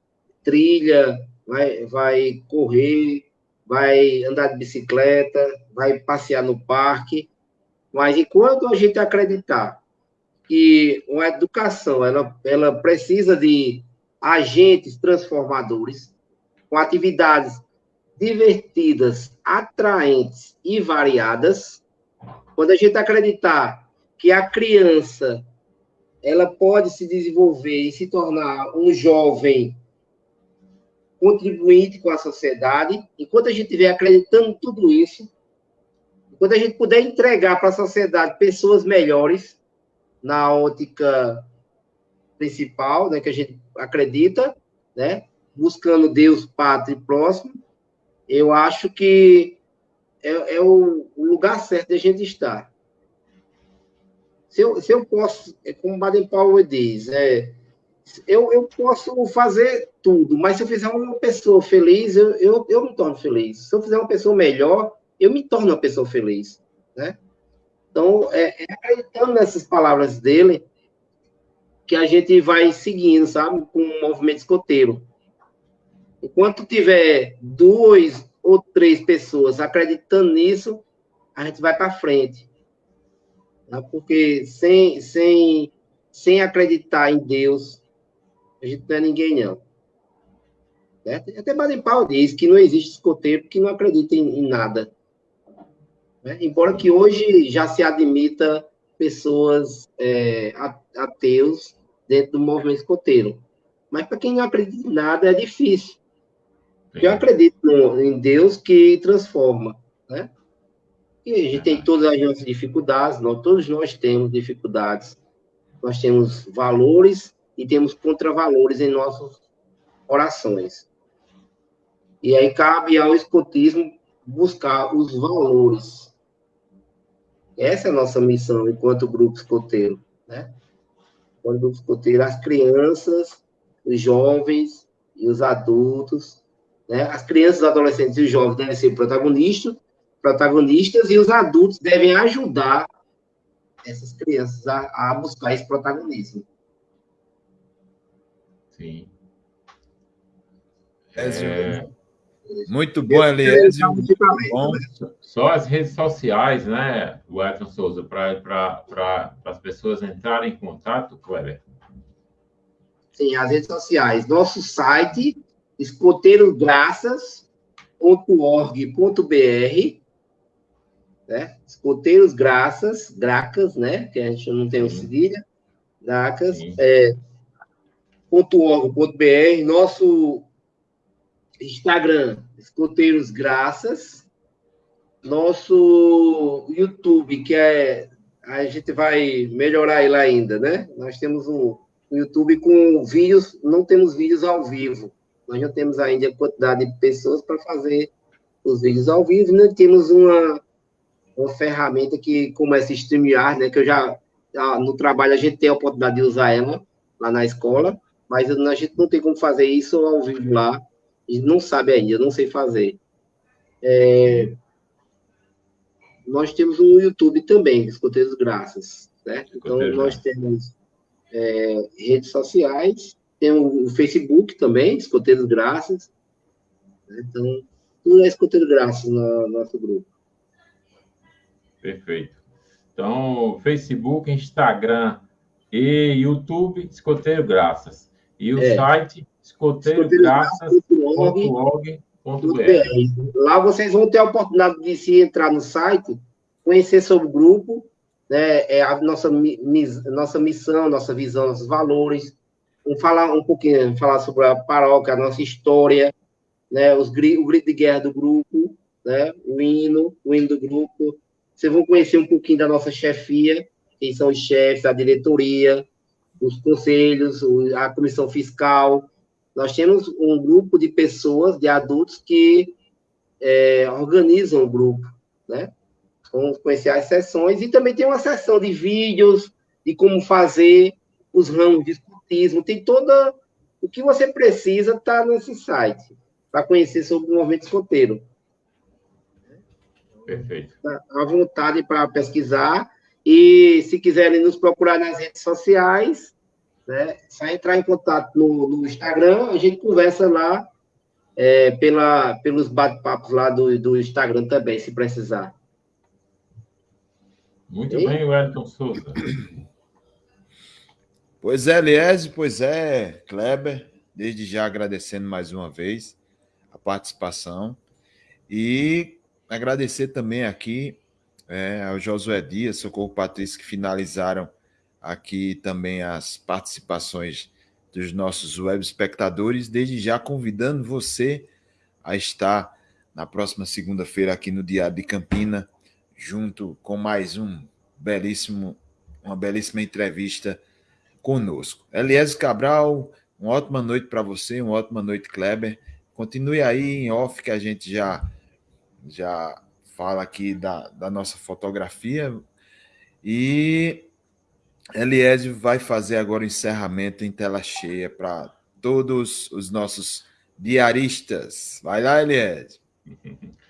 trilha, vai, vai correr, vai andar de bicicleta, vai passear no parque. Mas enquanto a gente acreditar que uma educação ela, ela precisa de agentes transformadores, com atividades divertidas, atraentes e variadas, quando a gente acreditar que a criança ela pode se desenvolver e se tornar um jovem contribuinte com a sociedade, enquanto a gente estiver acreditando tudo isso, enquanto a gente puder entregar para a sociedade pessoas melhores, na ótica principal, né, que a gente acredita, né, buscando Deus, pátria e próximo, eu acho que é, é o, lugar certo de a gente estar. Se eu, se eu posso, é como Baden Powell diz, é, eu, eu posso fazer tudo, mas se eu fizer uma pessoa feliz, eu, eu, eu me torno feliz. Se eu fizer uma pessoa melhor, eu me torno uma pessoa feliz, né? Então, é, é acreditando nessas palavras dele que a gente vai seguindo, sabe, com o movimento escoteiro. Enquanto tiver duas ou três pessoas acreditando nisso, a gente vai para frente. Tá? Porque sem, sem, sem acreditar em Deus, a gente não é ninguém, não. Certo? Até Baden Powell diz que não existe escoteiro que não acredita em, em nada. Né? Embora que hoje já se admita pessoas é, ateus dentro do movimento escoteiro. Mas para quem não acredita em nada, é difícil. Eu acredito no, em Deus que transforma, né? E a gente tem todas as nossas dificuldades, nós, todos nós temos dificuldades. Nós temos valores e temos contravalores em nossas orações. E aí cabe ao escotismo buscar os valores. Essa é a nossa missão enquanto grupo escoteiro, né? Enquanto grupo escoteiro, as crianças, os jovens e os adultos, né? As crianças, adolescentes e jovens devem ser protagonistas, protagonistas e os adultos devem ajudar essas crianças a, a buscar esse protagonismo. Sim. É... Muito bom, Eliésio. Bom. Só as redes sociais, né, o Edson Souza, para as pessoas entrarem em contato, Cleber? Sim, as redes sociais. Nosso site, escoteirosgraças.org.br né? Escoteiros Graças, Gracas, né? Que a gente não tem o cedilha. Gracas, é, .org.br, nosso Instagram, Escoteiros Graças, nosso YouTube, que é. A gente vai melhorar ele ainda, né? Nós temos um, um YouTube com vídeos, não temos vídeos ao vivo. Nós não temos ainda a quantidade de pessoas para fazer os vídeos ao vivo, né? Temos uma, uma ferramenta que começa a streamear, né? Que eu já, no trabalho a gente tem a oportunidade de usar ela lá na escola, mas a gente não tem como fazer isso ao vivo lá e não sabe ainda, não sei fazer. É, nós temos o YouTube também, Escoteiros Graças, certo? Então, nós temos é, redes sociais, tem o, Facebook também, Escoteiros Graças. Né? Então, tudo é Escoteiro Graças no nosso grupo. Perfeito. Então, Facebook, Instagram e YouTube, Escoteiro Graças. E o é. site escoteirograças.org.br. Lá vocês vão ter a oportunidade de se entrar no site, conhecer sobre o grupo, né, é a nossa, nossa missão, nossa visão, nossos valores. Vamos falar um pouquinho, falar sobre a paróquia, a nossa história, né, os, o grito de guerra do grupo, né, o hino, o hino do grupo. Vocês vão conhecer um pouquinho da nossa chefia, quem são os chefes, a diretoria, os conselhos, a comissão fiscal. Nós temos um grupo de pessoas, de adultos, que é, organizam o grupo, né? Vamos conhecer as sessões e também tem uma sessão de vídeos, de como fazer os ramos de escutismo, tem toda o que você precisa está nesse site para conhecer sobre o movimento escoteiro. Perfeito. Tá à vontade para pesquisar e se quiserem nos procurar nas redes sociais, né, só entrar em contato no, no Instagram, a gente conversa lá é, pela, pelos bate-papos lá do, do Instagram também, se precisar. Muito e? bem, Wellington Souza. Pois é, Liese, pois é, Kleber, desde já agradecendo mais uma vez a participação. E agradecer também aqui é, ao Josué Dias, Socorro Patrício, que finalizaram aqui também as participações dos nossos web espectadores, desde já convidando você a estar na próxima segunda-feira aqui no Diário de Campina junto com mais um belíssimo, uma belíssima entrevista conosco. Eliésio Cabral, uma ótima noite para você, uma ótima noite, Kleber. Continue aí em off, que a gente já, já fala aqui da, da nossa fotografia. E Eliésio vai fazer agora o encerramento em tela cheia para todos os nossos diaristas. Vai lá, Eliésio. [LAUGHS]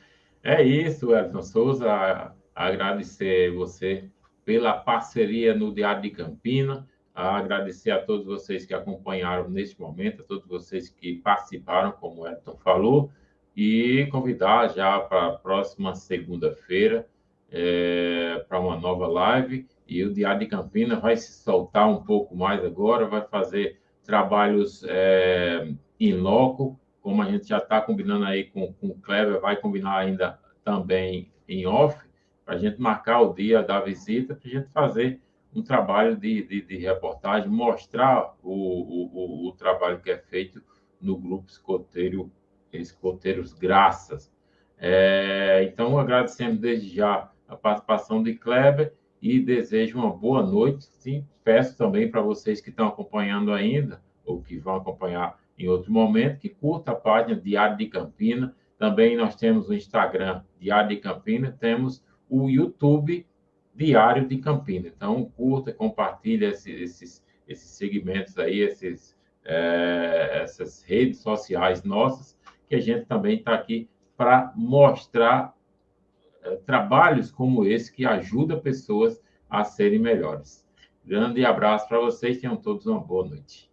É isso, Edson Souza. Agradecer você pela parceria no Diário de Campina. Agradecer a todos vocês que acompanharam neste momento, a todos vocês que participaram, como o Edson falou, e convidar já para a próxima segunda-feira é, para uma nova live. E o Diário de Campina vai se soltar um pouco mais agora, vai fazer trabalhos é, em loco, como a gente já está combinando aí com, com o Kleber, vai combinar ainda também em off, para a gente marcar o dia da visita, para a gente fazer um trabalho de, de, de reportagem, mostrar o, o, o, trabalho que é feito no grupo escoteiro, Escoteiros Graças. É, então, agradecemos desde já a participação de Kleber e desejo uma boa noite. Sim, peço também para vocês que estão acompanhando ainda, ou que vão acompanhar em outro momento, que curta a página Diário de Campina. Também nós temos o Instagram Diário de Campina, temos o YouTube Diário de Campina. Então, curta, compartilhe esses, esses, segmentos aí, esses, é, essas redes sociais nossas, que a gente também está aqui para mostrar é, trabalhos como esse que ajudam pessoas a serem melhores. Grande abraço para vocês, tenham todos uma boa noite.